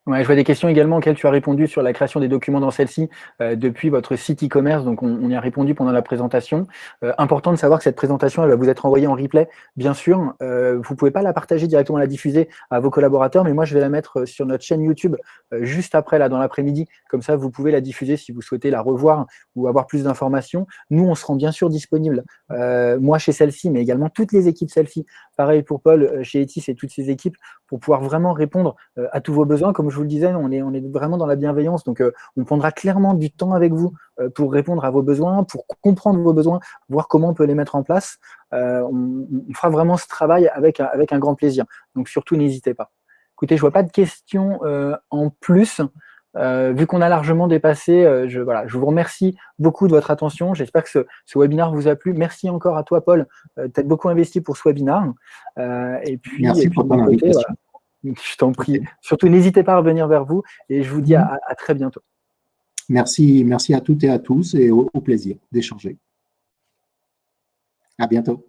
Je vois des questions également auxquelles tu as répondu sur la création des documents dans celle-ci euh, depuis votre site e-commerce. Donc, on, y a répondu pendant la présentation. Euh, important de savoir que cette présentation, elle va vous être envoyée en replay, bien sûr. Euh, vous pouvez pas la partager directement, la diffuser à vos collaborateurs, mais moi, je vais la mettre sur notre chaîne YouTube juste après, là, dans l'après-midi. Comme ça, vous pouvez la diffuser si vous souhaitez la revoir ou avoir plus d'informations. Nous, on se rend bien sûr disponible, moi chez celle-ci, mais également toutes les équipes celle-ci. Pareil pour Paul chez Etis et toutes ces équipes pour pouvoir vraiment répondre à tous vos besoins. Je vous le disais, on est, on est vraiment dans la bienveillance. Donc, euh, on prendra clairement du temps avec vous euh, pour répondre à vos besoins, pour comprendre vos besoins, voir comment on peut les mettre en place. Euh, on, on, fera vraiment ce travail avec, avec un grand plaisir. Donc, surtout, n'hésitez pas. Écoutez, je vois pas de questions en plus. Euh, vu qu'on a largement dépassé, euh, je, voilà, je vous remercie beaucoup de votre attention. J'espère que ce, ce, webinaire vous a plu. Merci encore à toi, Paul. Euh, tu as beaucoup investi pour ce webinaire. et puis, Merci et pour ton invitation. Voilà. Je t'en prie. Surtout, n'hésitez pas à revenir vers vous et je vous dis à, à très bientôt. Merci, merci à toutes et à tous et au, au plaisir d'échanger. À bientôt.